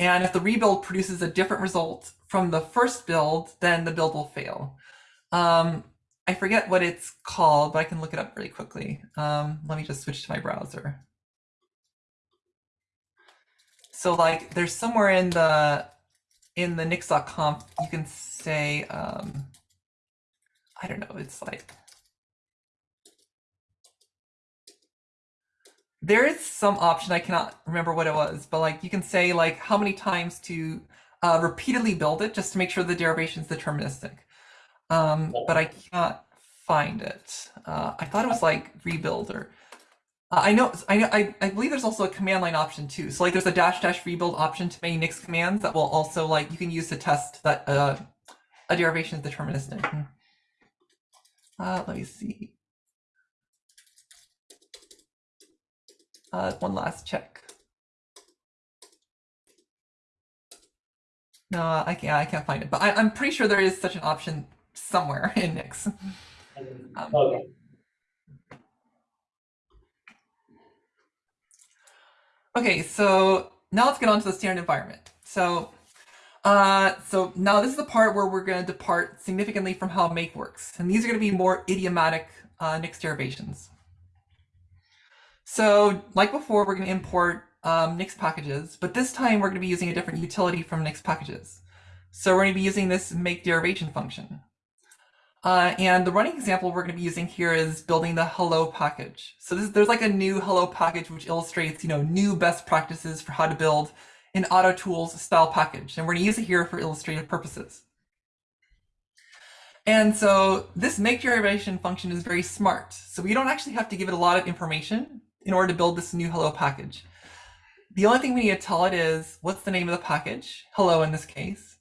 and if the rebuild produces a different result from the first build, then the build will fail. Um, I forget what it's called, but I can look it up really quickly. Um, let me just switch to my browser. So like there's somewhere in the in the nix.conf you can say um I don't know, it's like there is some option I cannot remember what it was, but like you can say like how many times to uh, repeatedly build it just to make sure the derivation is deterministic. Um, but I cannot find it. Uh, I thought it was like rebuild or uh, I know I know I, I believe there's also a command line option too. So like there's a dash dash rebuild option to many Nix commands that will also like you can use to test that uh, a derivation is deterministic. Hmm. Uh, let me see. Uh, one last check. No, I can't. I can't find it, but I, I'm pretty sure there is such an option somewhere in Nix. Um, Okay, Okay, so now let's get on to the standard environment. So, uh, so now this is the part where we're going to depart significantly from how make works, and these are going to be more idiomatic uh, Nix derivations. So, like before, we're going to import um, Nix packages, but this time we're going to be using a different utility from Nix packages. So we're going to be using this make derivation function. Uh, and the running example we're going to be using here is building the hello package. So this, there's like a GNU hello package which illustrates, you know, GNU best practices for how to build an auto tools style package. And we're going to use it here for illustrative purposes. And so this make derivation function is very smart. So we don't actually have to give it a lot of information in order to build this GNU hello package. The only thing we need to tell it is what's the name of the package, hello in this case.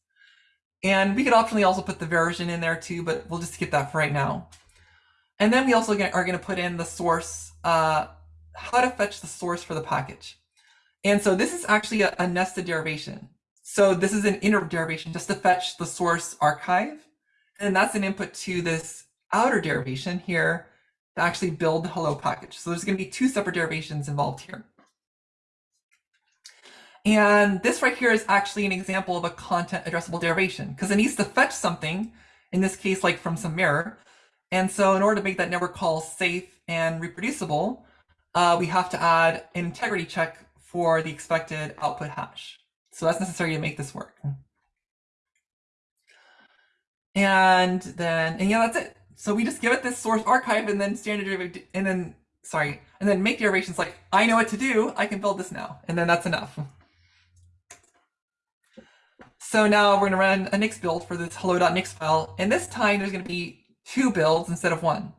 And we could optionally also put the version in there too, but we'll just skip that for right now. And then we also are going to put in the source, uh, how to fetch the source for the package. And so this is actually a, a nested derivation. So this is an inner derivation just to fetch the source archive. And that's an input to this outer derivation here to actually build the hello package. So there's going to be two separate derivations involved here. And this right here is actually an example of a content addressable derivation because it needs to fetch something, in this case, like from some mirror. And so in order to make that network call safe and reproducible, uh, we have to add an integrity check for the expected output hash. So that's necessary to make this work. And then, and yeah, that's it. So we just give it this source archive and then standard derivative, and then, sorry, and then make derivations like, I know what to do, I can build this now. And then that's enough. So now we're going to run a Nix build for this hello.nix file. And this time there's going to be two builds instead of one.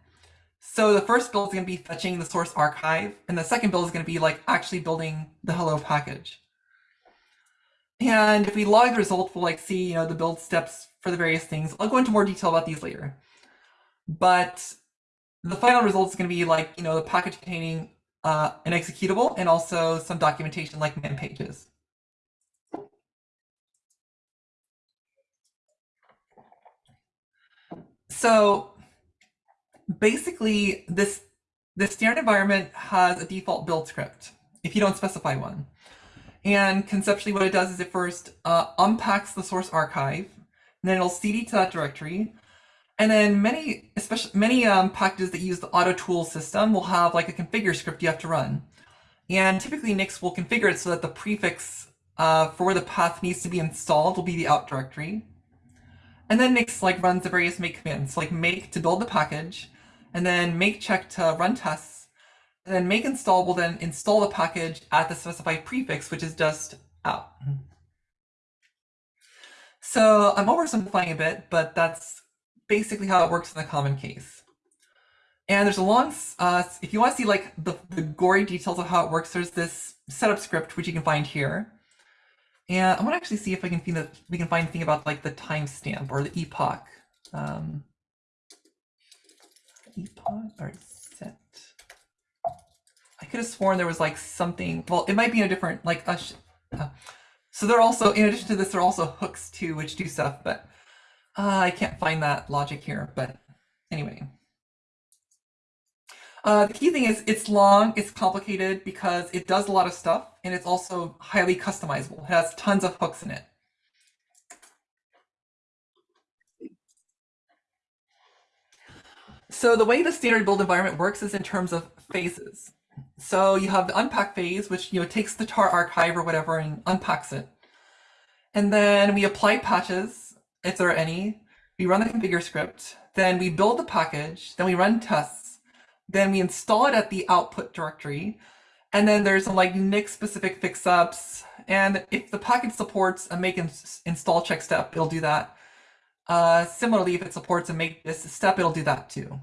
So the first build is going to be fetching the source archive. And the second build is going to be like actually building the hello package. And if we log the result, we'll like see, you know, the build steps for the various things. I'll go into more detail about these later. But the final result is going to be like, you know, the package containing uh, an executable and also some documentation like man pages. So basically this the standard environment has a default build script if you don't specify one. And conceptually what it does is it first uh, unpacks the source archive, then it'll cd to that directory. And then many, especially many um, packages that use the auto tool system will have like a configure script you have to run. And typically Nix will configure it so that the prefix uh, for where the path needs to be installed will be the out directory. And then Nix like runs the various make commands, like make to build the package, and then make check to run tests, and then make install will then install the package at the specified prefix, which is just out. So I'm oversimplifying a bit, but that's basically how it works in the common case. And there's a long, uh, if you want to see like the, the gory details of how it works, there's this setup script, which you can find here. And I want to actually see if I can find that we can find anything about like the timestamp or the epoch. Um, epoch or set. I could have sworn there was like something. Well, it might be in a different like. Uh, so they're also in addition to this, there are also hooks too, which do stuff. But Uh, I can't find that logic here, but anyway. Uh, the key thing is it's long, it's complicated because it does a lot of stuff and it's also highly customizable. It has tons of hooks in it. So the way the standard build environment works is in terms of phases. So you have the unpack phase, which you know takes the tar archive or whatever and unpacks it. And then we apply patches, if there are any. We run the configure script. Then we build the package. Then we run tests. Then we install it at the output directory. And then there's some like Nix specific fix-ups. And if the package supports a make ins install check step, it'll do that. Uh, similarly, if it supports a make dist step, it'll do that too.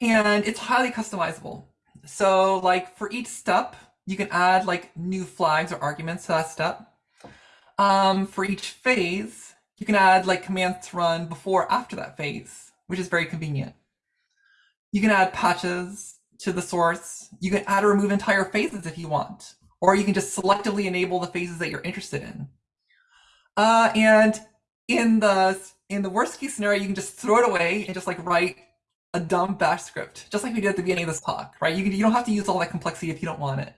And it's highly customizable. So like for each step, you can add like new flags or arguments to that step. Um, for each phase, you can add like commands to run before after that phase, which is very convenient. You can add patches to the source. You can add or remove entire phases if you want, or you can just selectively enable the phases that you're interested in. Uh, and in the in the worst case scenario, you can just throw it away and just like write a dumb bash script, just like we did at the beginning of this talk, right? You, can, you don't have to use all that complexity if you don't want it.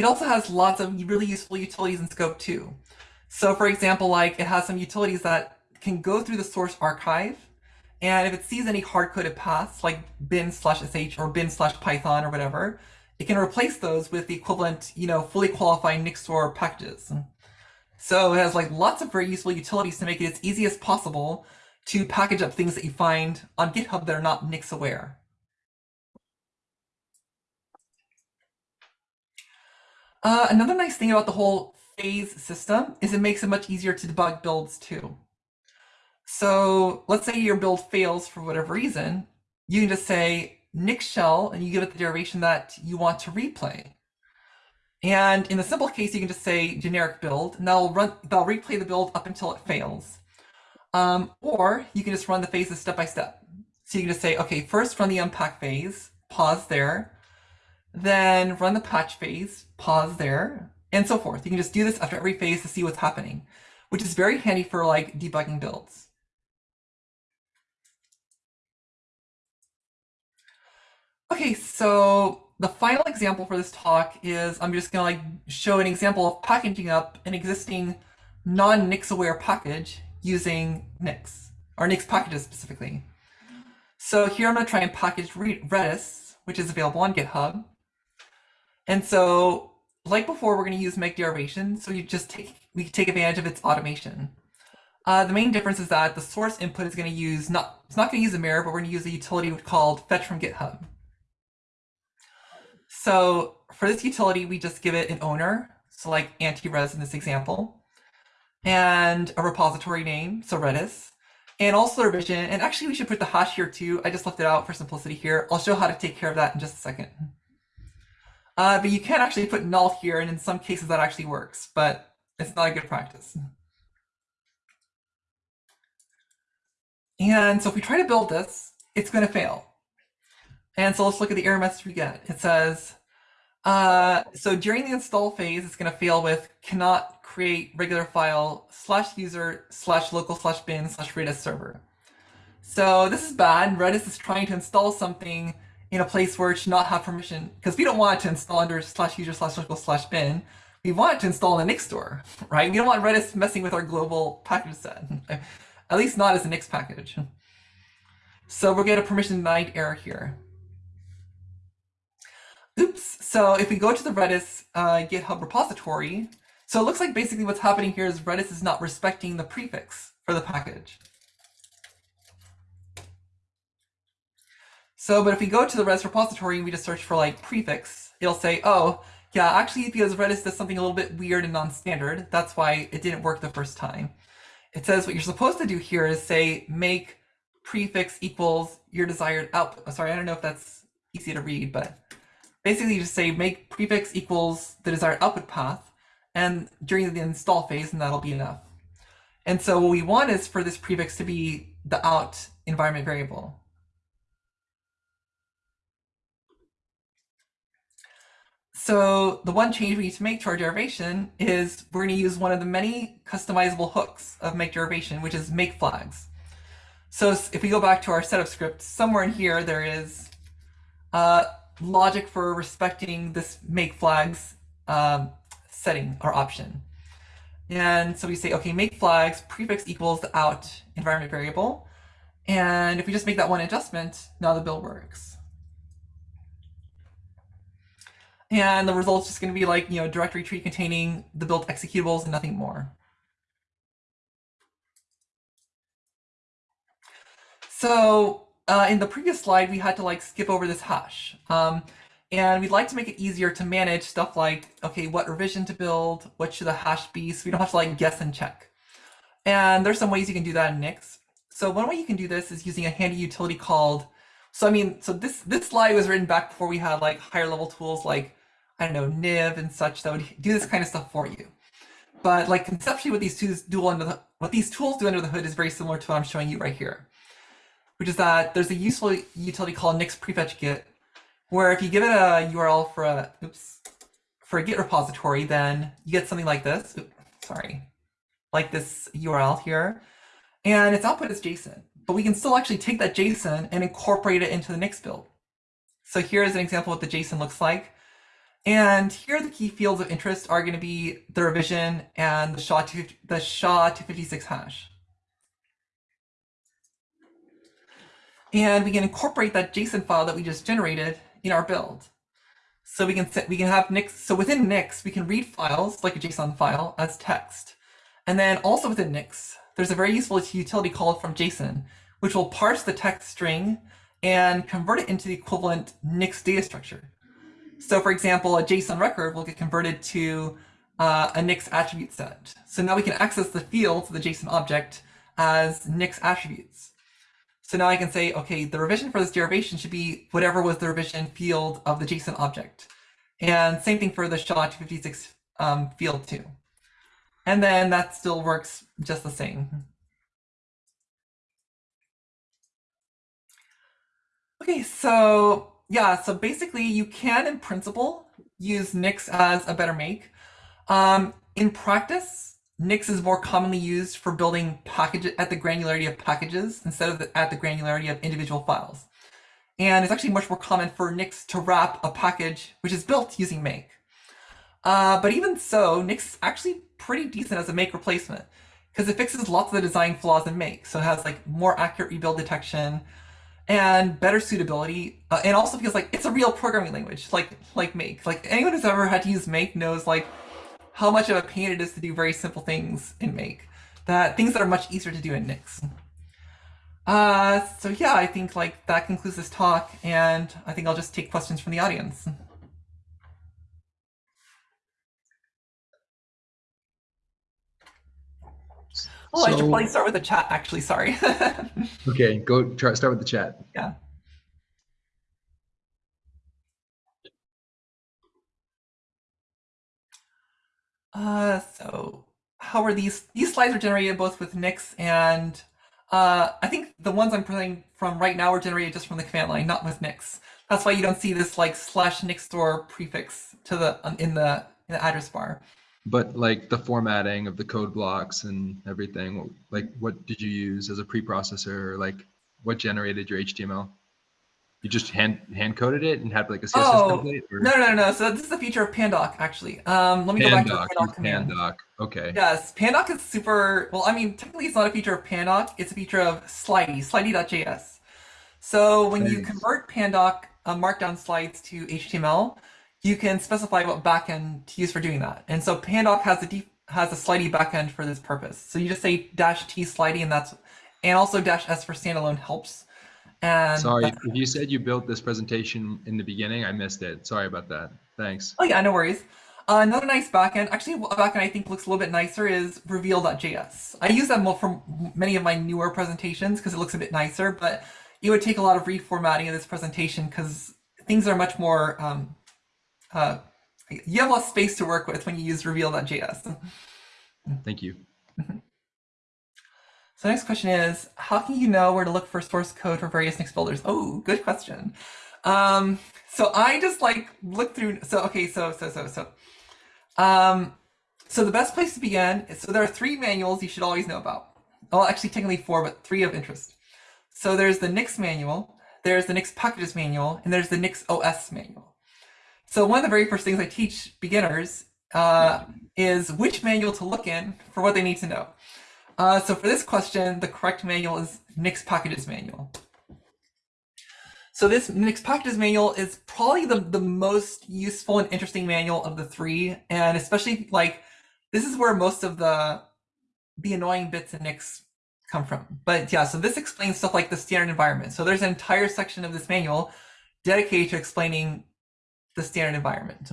It also has lots of really useful utilities in scope too. So for example, like it has some utilities that can go through the source archive. And if it sees any hard-coded paths like bin slash sh or bin slash python or whatever, it can replace those with the equivalent, you know, fully qualified Nix store packages. So it has like lots of very useful utilities to make it as easy as possible to package up things that you find on GitHub that are not Nix aware. Uh, another nice thing about the whole phase system is it makes it much easier to debug builds too. So let's say your build fails for whatever reason, you can just say Nix shell and you give it the derivation that you want to replay. And in the simple case, you can just say generic build, and that'll run, that'll replay the build up until it fails. Um, or you can just run the phases step by step. So you can just say, okay, first run the unpack phase, pause there, then run the patch phase, pause there, and so forth. You can just do this after every phase to see what's happening, which is very handy for like debugging builds. Okay, so the final example for this talk is I'm just gonna like show an example of packaging up an existing non-Nix aware package using Nix, or Nix packages specifically. So here I'm gonna try and package Redis, which is available on GitHub. And so like before, we're gonna use make derivation. So you just take, we take advantage of its automation. Uh, the main difference is that the source input is gonna use, not, it's not gonna use a mirror, but we're gonna use a utility called fetch from GitHub. So for this utility, we just give it an owner, so like antirez in this example, and a repository name, so Redis, and also a revision. And actually, we should put the hash here too. I just left it out for simplicity here. I'll show how to take care of that in just a second. Uh, but you can actually put null here, and in some cases that actually works, but it's not a good practice. And so if we try to build this, it's going to fail. And so let's look at the error message we get. It says, uh, so during the install phase, it's going to fail with cannot create regular file slash user slash local slash bin slash Redis server. So this is bad. Redis is trying to install something in a place where it should not have permission because we don't want it to install under slash user slash local slash bin. We want it to install in the Nix store, right? We don't want Redis messing with our global package set, at least not as a Nix package. So we'll get a permission denied error here. Oops. So if we go to the Redis uh, GitHub repository, so it looks like basically what's happening here is Redis is not respecting the prefix for the package. So, but if we go to the Redis repository and we just search for like prefix, it'll say, oh, yeah, actually because Redis does something a little bit weird and non-standard, that's why it didn't work the first time. It says what you're supposed to do here is say make prefix equals your desired output. Oh, sorry, I don't know if that's easy to read, but basically you just say make prefix equals the desired output path and during the install phase and that'll be enough. And so what we want is for this prefix to be the out environment variable. So the one change we need to make to our derivation is we're going to use one of the many customizable hooks of make derivation, which is make flags. So if we go back to our setup script, somewhere in here there is uh, logic for respecting this make flags um, setting or option. And so we say, okay, make flags prefix equals the out environment variable. And if we just make that one adjustment, now the build works. And the result's just going to be like, you know, directory tree containing the built executables and nothing more. So uh, in the previous slide, we had to like skip over this hash. Um, and we'd like to make it easier to manage stuff like, okay, what revision to build? What should the hash be? So we don't have to like guess and check. And there's some ways you can do that in Nix. So one way you can do this is using a handy utility called, so I mean, so this, this slide was written back before we had like higher level tools like, I don't know, Niv and such that would do this kind of stuff for you. But like conceptually what these tools do under the, what these tools do under the hood is very similar to what I'm showing you right here, which is that there's a useful utility called Nix prefetch git, where if you give it a URL for a, oops, for a Git repository, then you get something like this. Oop, sorry, like this URL here, and its output is JSON. But we can still actually take that JSON and incorporate it into the Nix build. So here's an example of what the JSON looks like. And here the key fields of interest are going to be the revision and the SHA, to, the SHA 256 hash. And we can incorporate that JSON file that we just generated in our build. So we can set, we can have Nix, so within Nix, we can read files like a JSON file as text. And then also within Nix, there's a very useful utility called from JSON, which will parse the text string and convert it into the equivalent Nix data structure. So for example, a JSON record will get converted to uh, a Nix attribute set. So now we can access the fields of the JSON object as Nix attributes. So now I can say, okay, the revision for this derivation should be whatever was the revision field of the JSON object. And same thing for the SHA-256 um, field too. And then that still works just the same. Okay, so yeah, so basically you can, in principle, use Nix as a better make. Um, in practice, Nix is more commonly used for building packages at the granularity of packages instead of the, at the granularity of individual files. And it's actually much more common for Nix to wrap a package which is built using make. Uh, but even so, Nix is actually pretty decent as a make replacement because it fixes lots of the design flaws in make. So it has like more accurate rebuild detection, and better suitability uh, and also feels like it's a real programming language like like make. Like anyone who's ever had to use make knows like how much of a pain it is to do very simple things in make that things that are much easier to do in nix. Uh so yeah i think like that concludes this talk and i think i'll just take questions from the audience oh i should probably start with the chat actually sorry Okay, go try start with the chat. yeah Uh, so how are these? These slides are generated both with Nix and uh, I think the ones I'm playing from right now are generated just from the command line, not with Nix. That's why you don't see this like slash Nix store prefix to the um, in the in the address bar. But like the formatting of the code blocks and everything, like what did you use as a preprocessor? Like what generated your HTML? You just hand hand coded it and had like a CSS Oh, template? Or No, no, no. So this is a feature of Pandoc actually. Um, let me go back to the Pandoc, Pandoc command. Pandoc. Okay. Yes, Pandoc is super, well, I mean, technically it's not a feature of Pandoc, it's a feature of Slidy, slidy.js. So when you convert Pandoc uh, markdown slides to HTML, you can specify what backend to use for doing that. And so Pandoc has a has a slidy backend for this purpose. So you just say dash T slidy and that's, and also dash S for standalone helps. And Sorry, if you said you built this presentation in the beginning, I missed it. Sorry about that. Thanks. Oh yeah, no worries. Uh, another nice backend, actually a backend I think looks a little bit nicer is reveal.js. I use that more for many of my newer presentations because it looks a bit nicer, but it would take a lot of reformatting of this presentation because things are much more, um, uh, you have less space to work with when you use reveal.js. Thank you. So next question is, how can you know where to look for source code for various Nix builders? Oh, good question. Um, so I just like look through. So okay, so so so so, um, so the best place to begin. Is, so there are three manuals you should always know about. Well, actually, technically four, but three of interest. So there's the Nix manual, there's the Nix packages manual, and there's the Nix OS manual. So one of the very first things I teach beginners uh, is which manual to look in for what they need to know. Uh, so for this question, the correct manual is Nix packages manual. So this Nix packages manual is probably the, the most useful and interesting manual of the three. And especially like, this is where most of the, the annoying bits in Nix come from. But yeah, so this explains stuff like the standard environment. So there's an entire section of this manual dedicated to explaining the standard environment.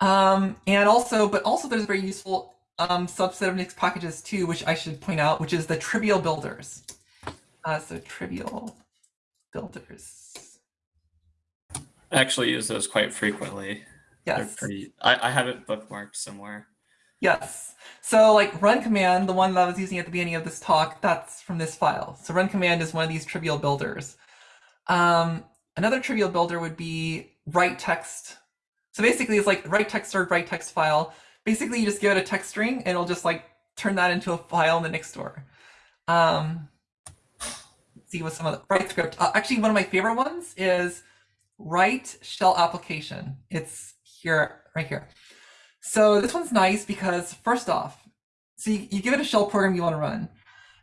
Um, and also, but also there's a very useful um, subset of Nix packages too, which I should point out, which is the trivial builders. Uh, so trivial builders. I actually use those quite frequently. They're Yes. pretty. I, I have it bookmarked somewhere. Yes. So like run command, the one that I was using at the beginning of this talk, that's from this file. So run command is one of these trivial builders. Um, another trivial builder would be write text. So basically it's like write text or write text file. Basically you just give it a text string and it'll just like turn that into a file in the Nix store. Um, see what some of the write script. Uh, actually, one of my favorite ones is write shell application. It's here, right here. So this one's nice because first off, so you, you give it a shell program you want to run,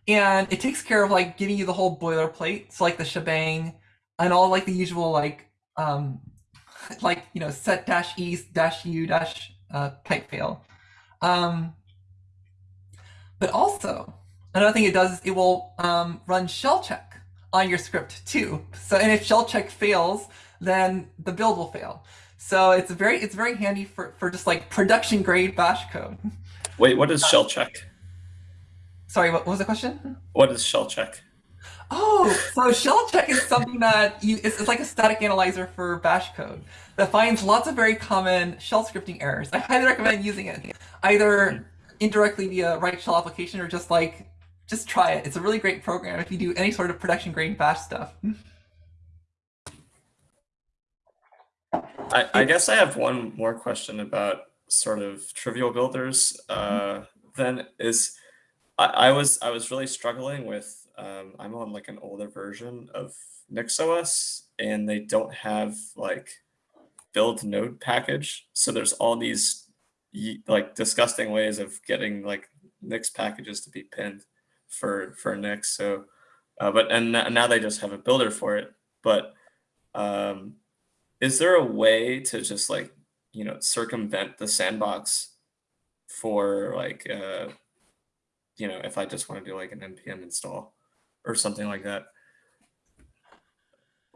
and it takes care of like giving you the whole boilerplate, so like the shebang and all like the usual like um like you know set dash e dash u dash uh, pipefail. Um, but also another thing it does is it will um, run shell check on your script too. So and if shell check fails, then the build will fail. So it's very it's very handy for for just like production grade bash code. Wait, what is shell check? Sorry, what, what was the question? What is shell check? Oh, so shell check is something that you it's, it's like a static analyzer for bash code that finds lots of very common shell scripting errors. I highly recommend using it either indirectly via write shell application or just like just try it. It's a really great program if you do any sort of production grade bash stuff. I, I guess I have one more question about sort of trivial builders. Uh, then is I, I was I was really struggling with um, I'm on like an older version of NixOS and they don't have like build node package. So there's all these like disgusting ways of getting like Nix packages to be pinned for for Nix. So uh, but and now they just have a builder for it. But um, is there a way to just like you know circumvent the sandbox for like uh you know if i just want to do like an npm install or something like that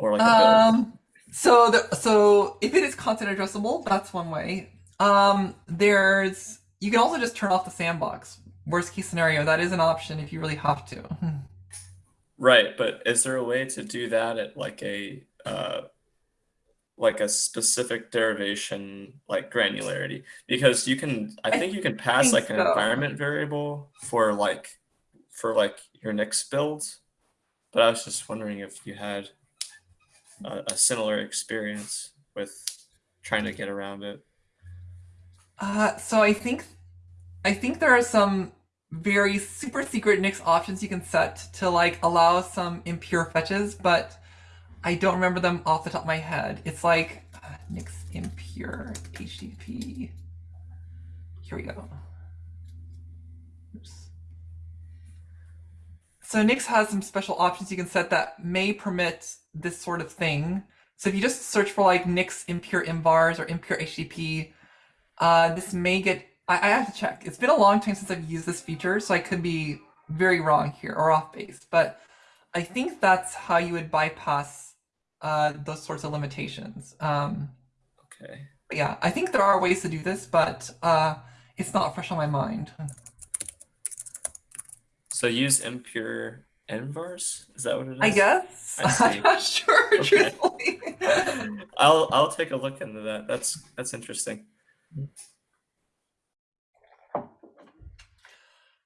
or like a Um, so the so if it is content addressable, that's one way. Um, there's you can also just turn off the sandbox. Worst case scenario, that is an option if you really have to. right but is there a way to do that at like a uh like a specific derivation like granularity because you can i I think you can pass think like an so. environment variable for like for like your Nix build but i was just wondering if you had a, a similar experience with trying to get around it Uh, so I think I think there are some very super secret Nix options you can set to like allow some impure fetches, but I don't remember them off the top of my head. It's like uh, Nix impure HTTP. Here we go. So Nix has some special options you can set that may permit this sort of thing. So if you just search for like Nix impure envars or impure HTTP, uh, this may get, I, I have to check. It's been a long time since I've used this feature, so I could be very wrong here or off base, but I think that's how you would bypass uh, those sorts of limitations. Um, okay yeah, I think there are ways to do this, but uh, it's not fresh on my mind. So use impure envars is that what it is I guess. I I'm not sure, Okay. truthfully. i'll i'll take a look into that that's that's interesting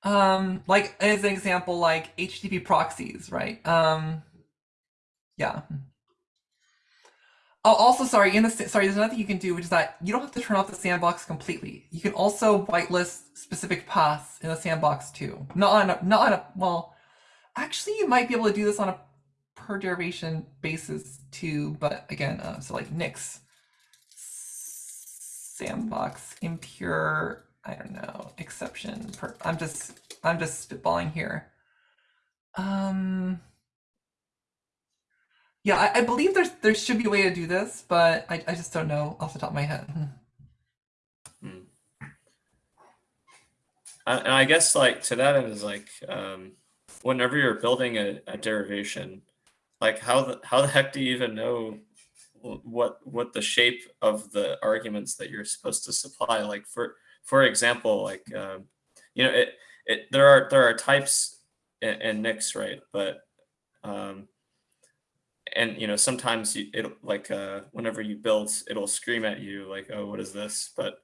um, like as an example, like HTTP proxies, right? Um, yeah. Oh, also, sorry, in the sorry, there's another thing you can do, which is that you don't have to turn off the sandbox completely. You can also whitelist specific paths in the sandbox too. Not on a, not on a, well, actually, you might be able to do this on a per derivation basis too, but again, uh, so like Nix sandbox impure, I don't know, exception. Per, I'm just, I'm just spitballing here. Um. Yeah, I, I believe there's there should be a way to do this, but I, I just don't know off the top of my head. Hmm. And I guess like to that end is like um, whenever you're building a, a derivation, like how the how the heck do you even know what what the shape of the arguments that you're supposed to supply? Like for for example, like um, you know it it there are there are types in, in Nix, right? But um, and you know sometimes you, it like uh, whenever you build, it'll scream at you like, oh, what is this? But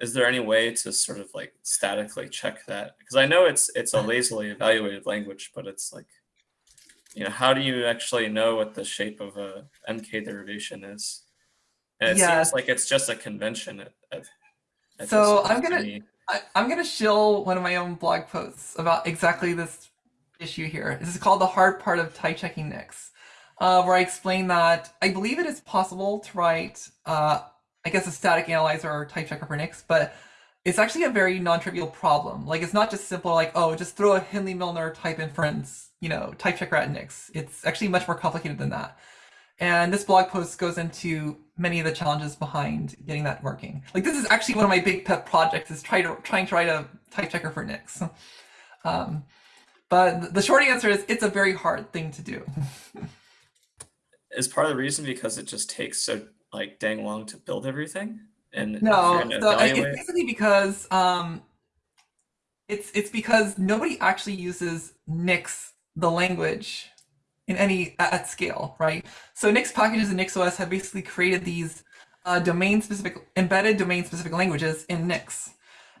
is there any way to sort of like statically check that because i know it's it's a lazily evaluated language but it's like you know how do you actually know what the shape of a mk derivation is and it Yeah. seems like it's just a convention at, at, at So I'm point to gonna- I, I'm gonna shill one of my own blog posts about exactly this issue here. This is called the hard part of type checking Nix, uh, where I explain that I believe it is possible to write, uh, I guess, a static analyzer or type checker for Nix, but it's actually a very non-trivial problem. Like it's not just simple like, oh, just throw a Hindley Milner type inference, you know, type checker at Nix. It's actually much more complicated than that. And this blog post goes into many of the challenges behind getting that working. Like this is actually one of my big pet projects is try to trying to write a type checker for Nix. Um, but the short answer is it's a very hard thing to do. is part of the reason because it just takes so like dang long to build everything and No, so it's basically because um, it's it's because nobody actually uses Nix the language in any at, at scale, right? So Nix packages and NixOS have basically created these uh, domain specific embedded domain specific languages in Nix,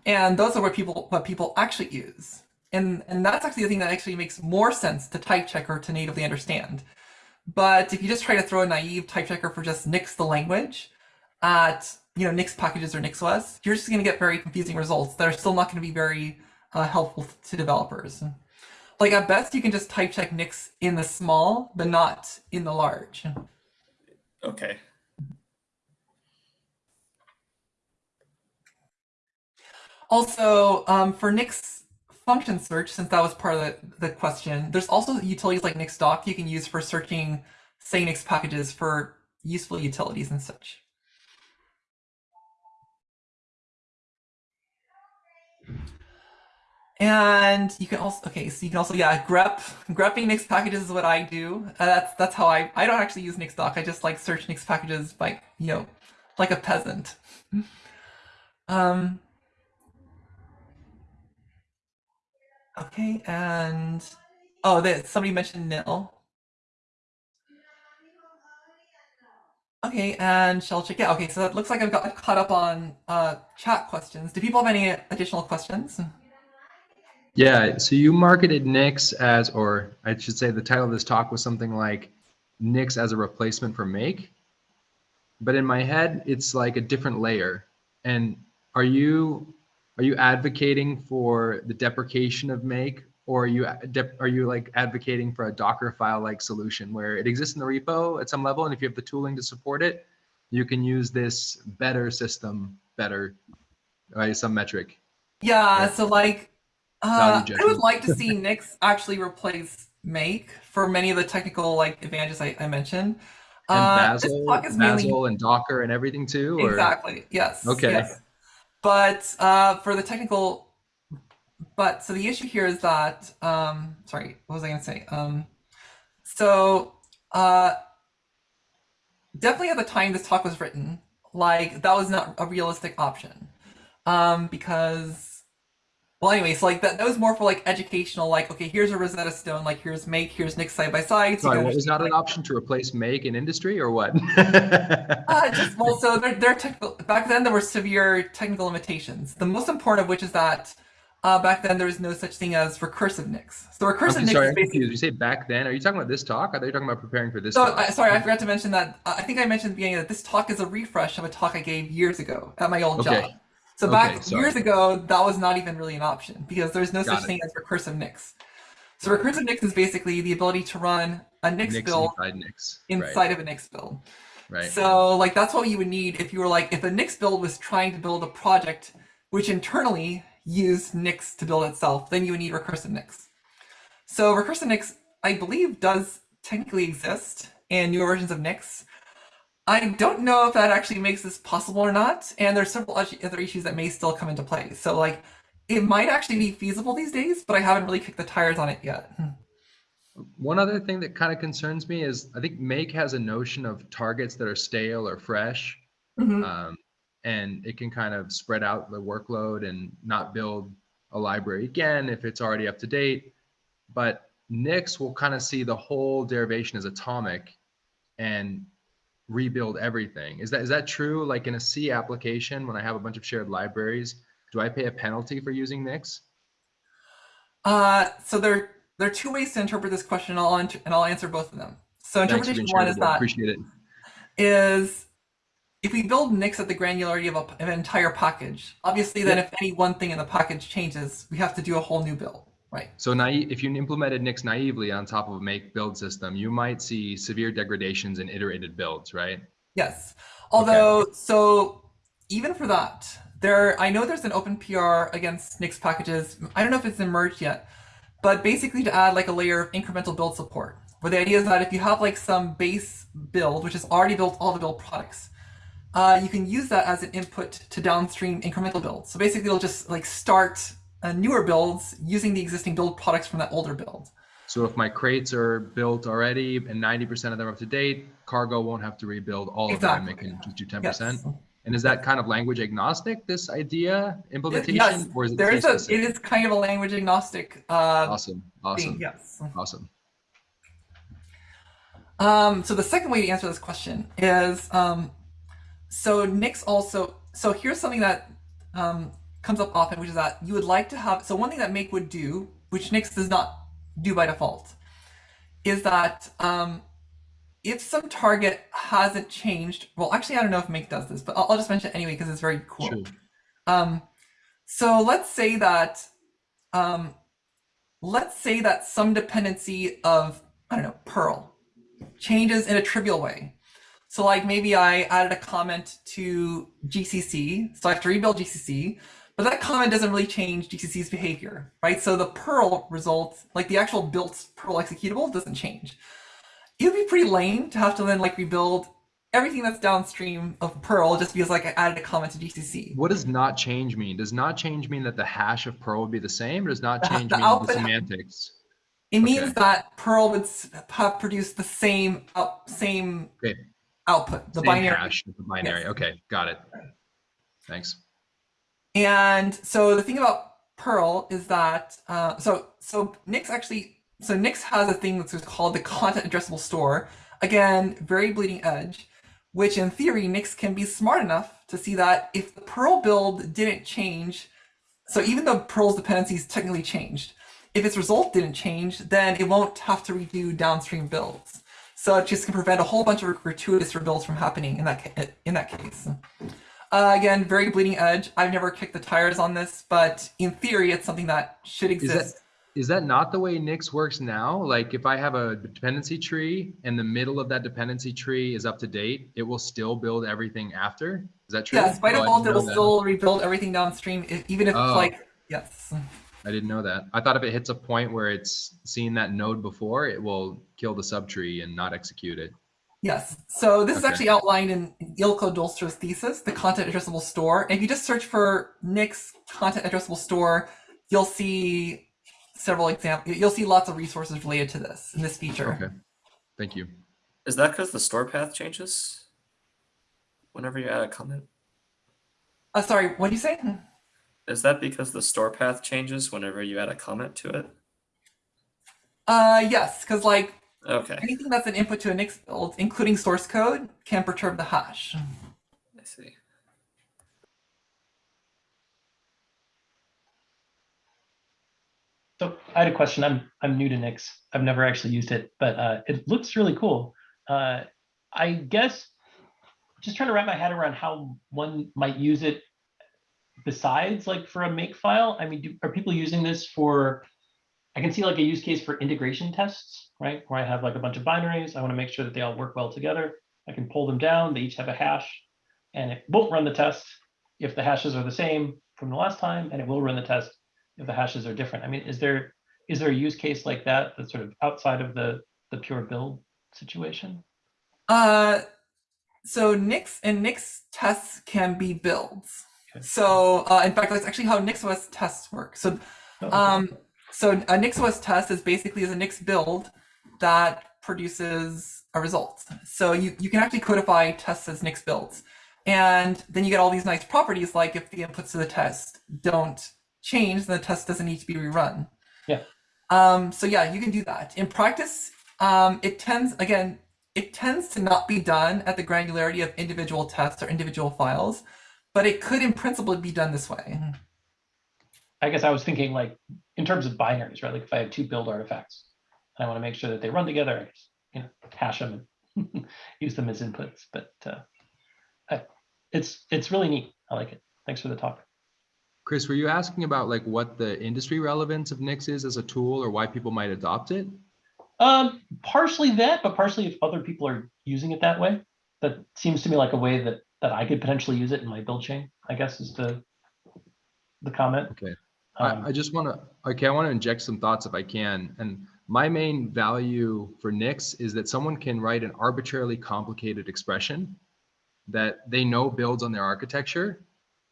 and those are what people what people actually use. And and that's actually the thing that actually makes more sense to type checker to natively understand. But if you just try to throw a naive type checker for just Nix the language at you know Nix packages or NixOS, you're just going to get very confusing results that are still not going to be very uh, helpful to developers. Like at best, you can just type check Nix in the small, but not in the large. okay Also, um, for Nix function search, since that was part of the, the question, there's also utilities like NixDoc you can use for searching, say, Nix packages for useful utilities and such. And you can also okay, so you can also yeah grep grepping Nix packages is what I do. Uh, that's that's how I I don't actually use NixDoc. I just like search Nix packages by you know like a peasant. Um. Okay, and oh, that somebody mentioned nil. Okay, and shell check. Yeah, okay, so that looks like I've got caught up on uh, chat questions. Do people have any additional questions? Yeah, so you marketed Nix as, or I should say the title of this talk was something like Nix as a replacement for Make. But in my head, it's like a different layer. And are you are you advocating for the deprecation of Make, or are you are you like advocating for a Docker file like solution where it exists in the repo at some level, and if you have the tooling to support it, you can use this better system better by some metric. Yeah, Yeah. so like, uh, I would like to see Nix actually replace Make for many of the technical like advantages I, I mentioned. And Uh, Bazel, mainly and Docker and everything too? Or? Exactly. Yes. Okay. Yes. But uh, for the technical, but so the issue here is that um, sorry, what was I going to say? Um, so uh, definitely at the time this talk was written, like that was not a realistic option um, because. Well, anyways, like that, that was more for like educational, like, okay, here's a Rosetta Stone, like here's Make, here's Nix side by side. so you Sorry, what was not an option to replace Make in industry or what? Uh, just well, so there, there are technical. Back then, there were severe technical limitations. The most important of which is that uh, back then there was no such thing as recursive Nix. So recursive Nix sorry, basically. You say back then? Are you talking about this talk? Thought you talking about preparing for this So, talk. I, sorry, I forgot to mention that. Uh, I think I mentioned at the beginning that this talk is a refresh of a talk I gave years ago at my old Okay. job. So back sorry. years ago, that was not even really an option because there's no Got such it. thing as recursive Nix. So recursive Nix is basically the ability to run a NICs, Nix build inside Nix. inside of a Nix build. Right. right. So like that's what you would need if you were like if a Nix build was trying to build a project which internally used Nix to build itself, then you would need recursive Nix. So recursive Nix, I believe, does technically exist in newer versions of Nix. I don't know if that actually makes this possible or not, and there's several other issues that may still come into play. So like it might actually be feasible these days, but I haven't really kicked the tires on it yet. One other thing that kind of concerns me is I think Make has a notion of targets that are stale or fresh. Mhm. um, and it can kind of spread out the workload and not build a library again if it's already up to date. But Nix will kind of see the whole derivation as atomic and rebuild everything. Is that is that true? Like in a C application, when I have a bunch of shared libraries, do I pay a penalty for using Nix? Uh, so there there are two ways to interpret this question, and I'll and I'll answer both of them. So interpretation one is that Appreciate it. is if we build Nix at the granularity of, a, of an entire package, obviously then if any one thing in the package changes, we have to do a whole new build, right? So naive, if you implemented Nix naively on top of a make build system, you might see severe degradations in iterated builds, right? Yes. Although, so even for that, there I know there's an open PR against Nix packages. I don't know if it's emerged yet, but basically to add like a layer of incremental build support, where the idea is that if you have like some base build, which has already built all the build products, uh, you can use that as an input to downstream incremental builds. So basically, it'll just like start uh, newer builds using the existing build products from that older build. So if my crates are built already and 90% of them are up to date, cargo won't have to rebuild all Exactly. of them. It can just do 10%. Yes. And is that kind of language agnostic, this idea implementation? Yes, or is it there is a. It kind of a language agnostic uh, Awesome. thing. Awesome. Yes. Awesome. Um, so the second way to answer this question is um, so Nix also so here's something that um, comes up often, which is that you would like to have so one thing that Make would do, which Nix does not do by default, is that um, if some target hasn't changed, well, actually I don't know if Make does this, but I'll, I'll just mention it anyway because it's very cool. Sure. Um, so let's say that, um, let's say that some dependency of, I don't know, Perl changes in a trivial way. So like maybe I added a comment to GCC, so I have to rebuild GCC, but that comment doesn't really change GCC's behavior, right? So the Perl result, like the actual built Perl executable doesn't change. It would be pretty lame to have to then like rebuild everything that's downstream of Perl just because like I added a comment to GCC. What does not change mean? Does not change mean that the hash of Perl would be the same? Or does not change the mean the semantics? It means Okay. that Perl would have produced the same same Okay. output, the Same binary. hash the binary. Yes. Okay, got it. Thanks. And so the thing about Perl is that uh, so so Nix actually so Nix has a thing that's called the content addressable store. Again, very bleeding edge, which in theory Nix can be smart enough to see that if the Perl build didn't change, so even though Perl's dependencies technically changed, if its result didn't change, then it won't have to redo downstream builds. So it just can prevent a whole bunch of gratuitous rebuilds from happening in that in that case. Uh, again, very bleeding edge. I've never kicked the tires on this, but in theory, it's something that should Is exist. that is that not the way Nix works now? Like if I have a dependency tree and the middle of that dependency tree is up to date, it will still build everything after. Is that true? yes, by Oh, default, didn't it will that. still rebuild everything downstream, even if Oh. it's like yes. I didn't know that. I thought if it hits a point where it's seen that node before, it will kill the subtree and not execute it. Yes. So this is actually outlined in Eelco Dolstra's thesis, the content addressable store. And if you just search for Nix content addressable store, you'll see several examples. You'll see lots of resources related to this in this feature. Okay. Thank you. Is that because the store path changes? Whenever you add a comment? Uh, sorry, what do you say? Is that because the store path changes whenever you add a comment to it? Uh, yes, because like Okay, anything that's an input to a Nix build, including source code, can perturb the hash. I see. So I had a question. I'm I'm new to Nix. I've never actually used it, but uh, it looks really cool. Uh, I guess just trying to wrap my head around how one might use it besides like for a make file. I mean, do, are people using this for? I can see like a use case for integration tests, right? Where I have like a bunch of binaries. I want to make sure that they all work well together. I can pull them down. They each have a hash, and it won't run the test if the hashes are the same from the last time, and it will run the test if the hashes are different. I mean, is there is there a use case like that that's sort of outside of the the pure build situation? Uh, so Nix and Nix tests can be builds. Okay. So uh, in fact, that's actually how NixOS tests work. So Oh, um, so a NixOS test is basically is a Nix build that produces a result. So you, you can actually codify tests as Nix builds. And then you get all these nice properties like if the inputs to the test don't change, then the test doesn't need to be rerun. Yeah. Um, so yeah, you can do that. In practice, um, it tends, again, it tends to not be done at the granularity of individual tests or individual files, but it could in principle be done this way. I guess I was thinking like in terms of binaries, right? Like if I have two build artifacts and I want to make sure that they run together, I just, you know, hash them and use them as inputs. But uh, I, it's it's really neat. I like it. Thanks for the talk. Chris, were you asking about like what the industry relevance of Nix is as a tool or why people might adopt it? Um, partially that, but partially if other people are using it that way. That seems to me like a way that that I could potentially use it in my build chain. I guess is the the comment. Okay. Um, I, I just want to, okay, I want to inject some thoughts if I can. And my main value for Nix is that someone can write an arbitrarily complicated expression that they know builds on their architecture.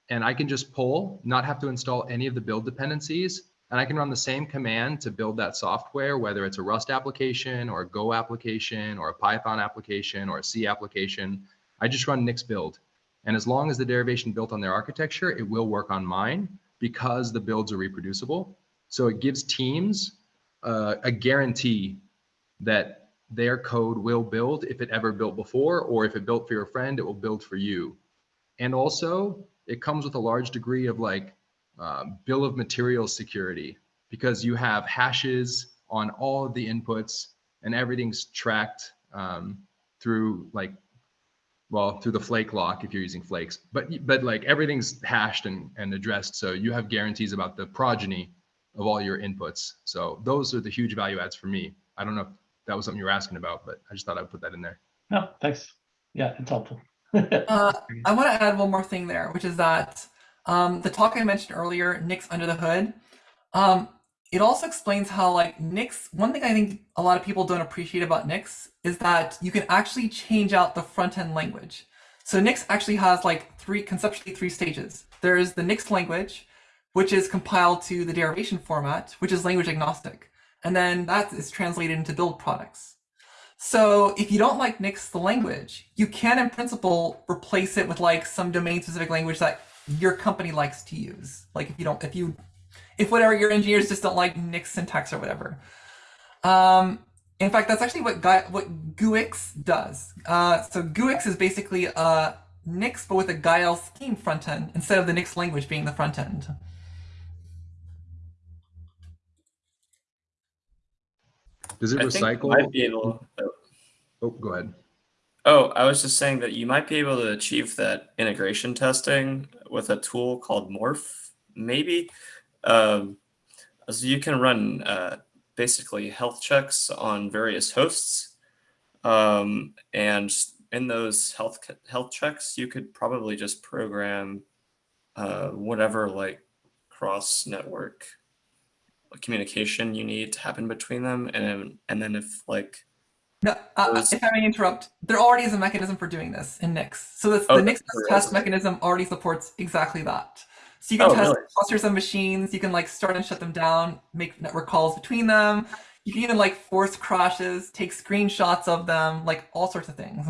And I can just pull, not have to install any of the build dependencies. And I can run the same command to build that software, whether it's a Rust application or a Go application or a Python application or a C application. I just run Nix build. And as long as the derivation built on their architecture, it will work on mine because the builds are reproducible. So it gives teams uh, a guarantee that their code will build if it ever built before, or if it built for your friend, it will build for you. And also, it comes with a large degree of like uh, bill of materials security because you have hashes on all of the inputs and everything's tracked um, through like well through the flake lock if you're using flakes. But but like everything's hashed and, and addressed so you have guarantees about the progeny of all your inputs. So those are the huge value adds for me. I don't know if that was something you were asking about but i just thought i'd put that in there. No, thanks. Yeah, it's helpful. Uh, I want to add one more thing there, which is that um, the talk I mentioned earlier, Nix under the hood, um, it also explains how like Nix, one thing I think a lot of people don't appreciate about Nix is that you can actually change out the front end language. So Nix actually has like three, conceptually three stages. There's the Nix language, which is compiled to the derivation format, which is language agnostic. And then that is translated into build products. So if you don't like Nix the language, you can in principle replace it with like some domain specific language that your company likes to use. Like if you don't, if you, if whatever your engineers just don't like Nix syntax or whatever. Um, in fact, that's actually what Gu- what GUIX does. Uh, so GUIX is basically a Nix but with a Guile scheme front end instead of the Nix language being the front end. does it I recycle might be able, oh go ahead Oh, I was just saying that you might be able to achieve that integration testing with a tool called Morph, maybe. Um, so you can run uh, basically health checks on various hosts, um, and in those health health checks, you could probably just program uh, whatever like cross network communication you need to happen between them, and and then if like No, uh, if I may interrupt, there already is a mechanism for doing this in Nix. So this, Oh, the Nix test mechanism already supports exactly that. So you can Oh, test really? clusters of machines. You can like start and shut them down, make network calls between them. You can even like force crashes, take screenshots of them, like all sorts of things.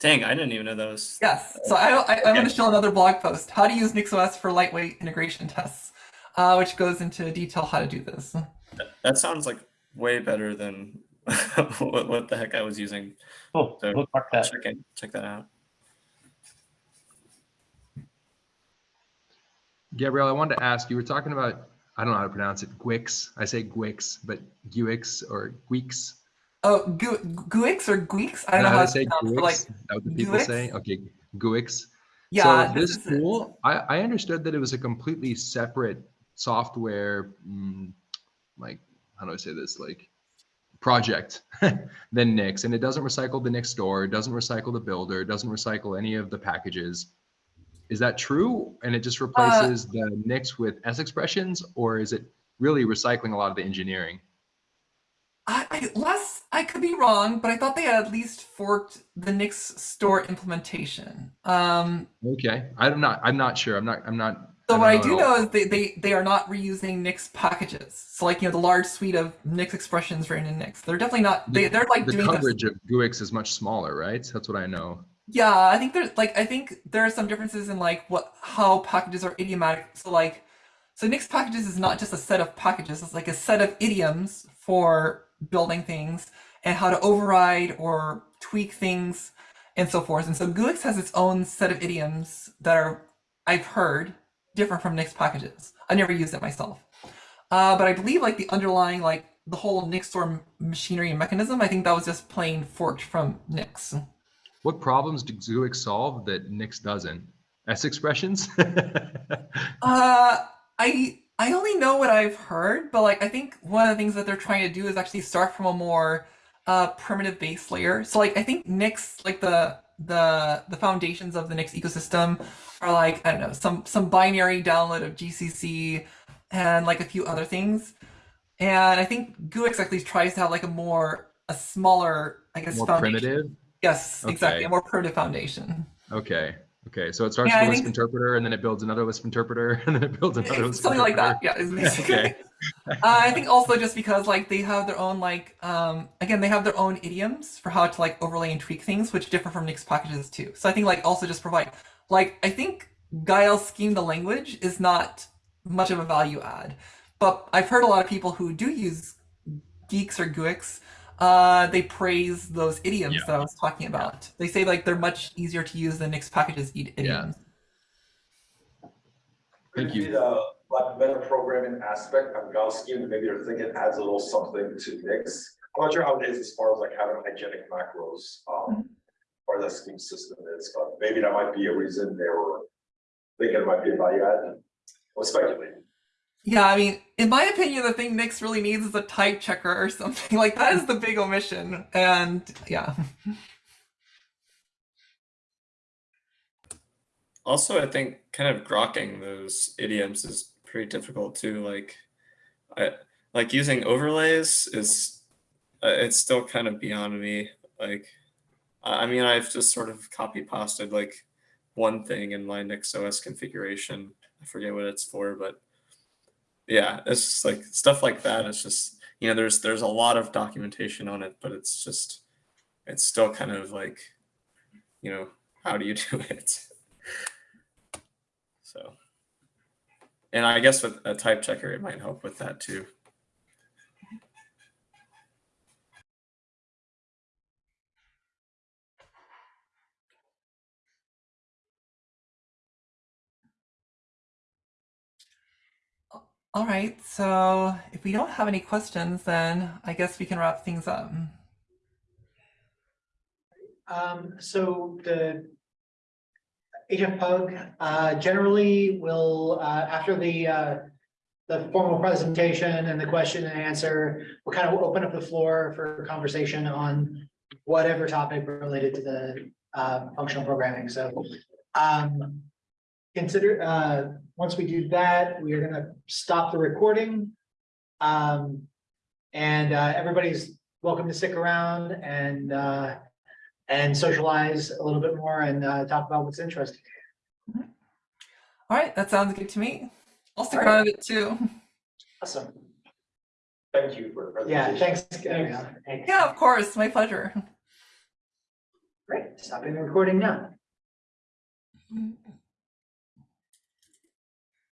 dang, I didn't even know those. Yes. So I, I, I'm going to show another blog post, how to use NixOS for lightweight integration tests, uh, which goes into detail how to do this. That sounds like way better than what, what the heck I was using. Cool. So- Bookmark I'll that. check, it, check that out. Gabrielle, I wanted to ask, you were talking about I don't know how to pronounce it. Gwix. I say Gwix, but Guix or Guix. Oh, Guix or Guix? I don't know how how to say pronounce it, but Guix. like, Is that what the people Guix? say? Okay, Guix. yeah. so this is tool, I, I understood that it was a completely separate software, mm, like how do I say this, like project than Nix, and it doesn't recycle the Nix store, it doesn't recycle the builder, it doesn't recycle any of the packages. Is that true? And it Uh, just replaces the Nix with S expressions, or is it really recycling a lot of the engineering? I, I less I could be wrong, but I thought they had at least forked the Nix store implementation. Um, Okay, I'm not. I'm not sure. I'm not. I'm not. so don't what I do know is they, they they are not reusing Nix packages. So like you know the large suite of Nix expressions written in Nix. They're definitely not. They they're like the doing this- coverage of GUIX is much smaller, right? That's what I know. Yeah, I think there's like I think there are some differences in like what how packages are idiomatic. So like so Nix packages is not just a set of packages, it's like a set of idioms for building things and how to override or tweak things and so forth. And so GUIX has its own set of idioms that are I've heard different from Nix packages. I never used it myself. Uh, but I believe like the underlying like the whole Nix store machinery and mechanism, I think that was just plain forked from Nix. What problems does GUIX solve that Nix doesn't? S expressions? Uh, I I only know what I've heard, but like I think one of the things that they're trying to do is actually start from a more uh primitive base layer. So like I think Nix, like the the the foundations of the Nix ecosystem are like I don't know some some binary download of GCC and like a few other things. And I think GUIX actually tries to have like a more a smaller I guess More foundation. primitive? Yes, exactly, a more primitive foundation. Okay. Okay. So it starts Yeah, with a Lisp interpreter and then it builds another Lisp interpreter and then it builds another Lisp Something like that. Yeah. Okay. Uh, I think also just because like they have their own like um again they have their own idioms for how to like overlay and tweak things which differ from Nix packages too. So I think like also just provide like I think Guile scheme the language is not much of a value add, but I've heard a lot of people who do use geeks or GUIX. Uh, they praise those idioms Yeah. that I was talking about. They say like they're much easier to use than Nix packages id- idioms. Thank Could you. it be the like better programming aspect of Guile scheme, maybe they're thinking adds a little something to Nix. I'm not sure how it is as far as like having hygienic macros, um, or the scheme system is, but maybe that might be a reason they were thinking it might be a value add. Or speculating. Yeah, I mean, in my opinion, the thing Nix really needs is a type checker or something. Like that is the big omission. And yeah. Also, I think kind of grokking those idioms is pretty difficult too. Like, I like using overlays is uh, it's still kind of beyond me. Like, I mean, I've just sort of copy pasted like one thing in my NixOS configuration. I forget what it's for, but yeah, it's just like stuff like that. It's just you know, there's there's a lot of documentation on it, but it's just it's still kind of like, you know, how do you do it? So, and I guess with a type checker, it might help with that too. All right. So if we don't have any questions, then I guess we can wrap things up. Um, so the HFPUG, uh, generally will, uh, after the, uh, the formal presentation and the question and answer, we'll kind of open up the floor for conversation on whatever topic related to the, uh, functional programming. So, um, consider, uh, once we do that, we are gonna stop the recording. Um, and, uh, everybody's welcome to stick around and, uh, and socialize a little bit more and uh, talk about what's interesting. All right. That sounds good to me. I'll stick All around right. a bit too. Awesome. Thank you for the Yeah, presentation. thanks. Gabrielle. Yeah, of course. My pleasure. Great. Stopping the recording now. Mm.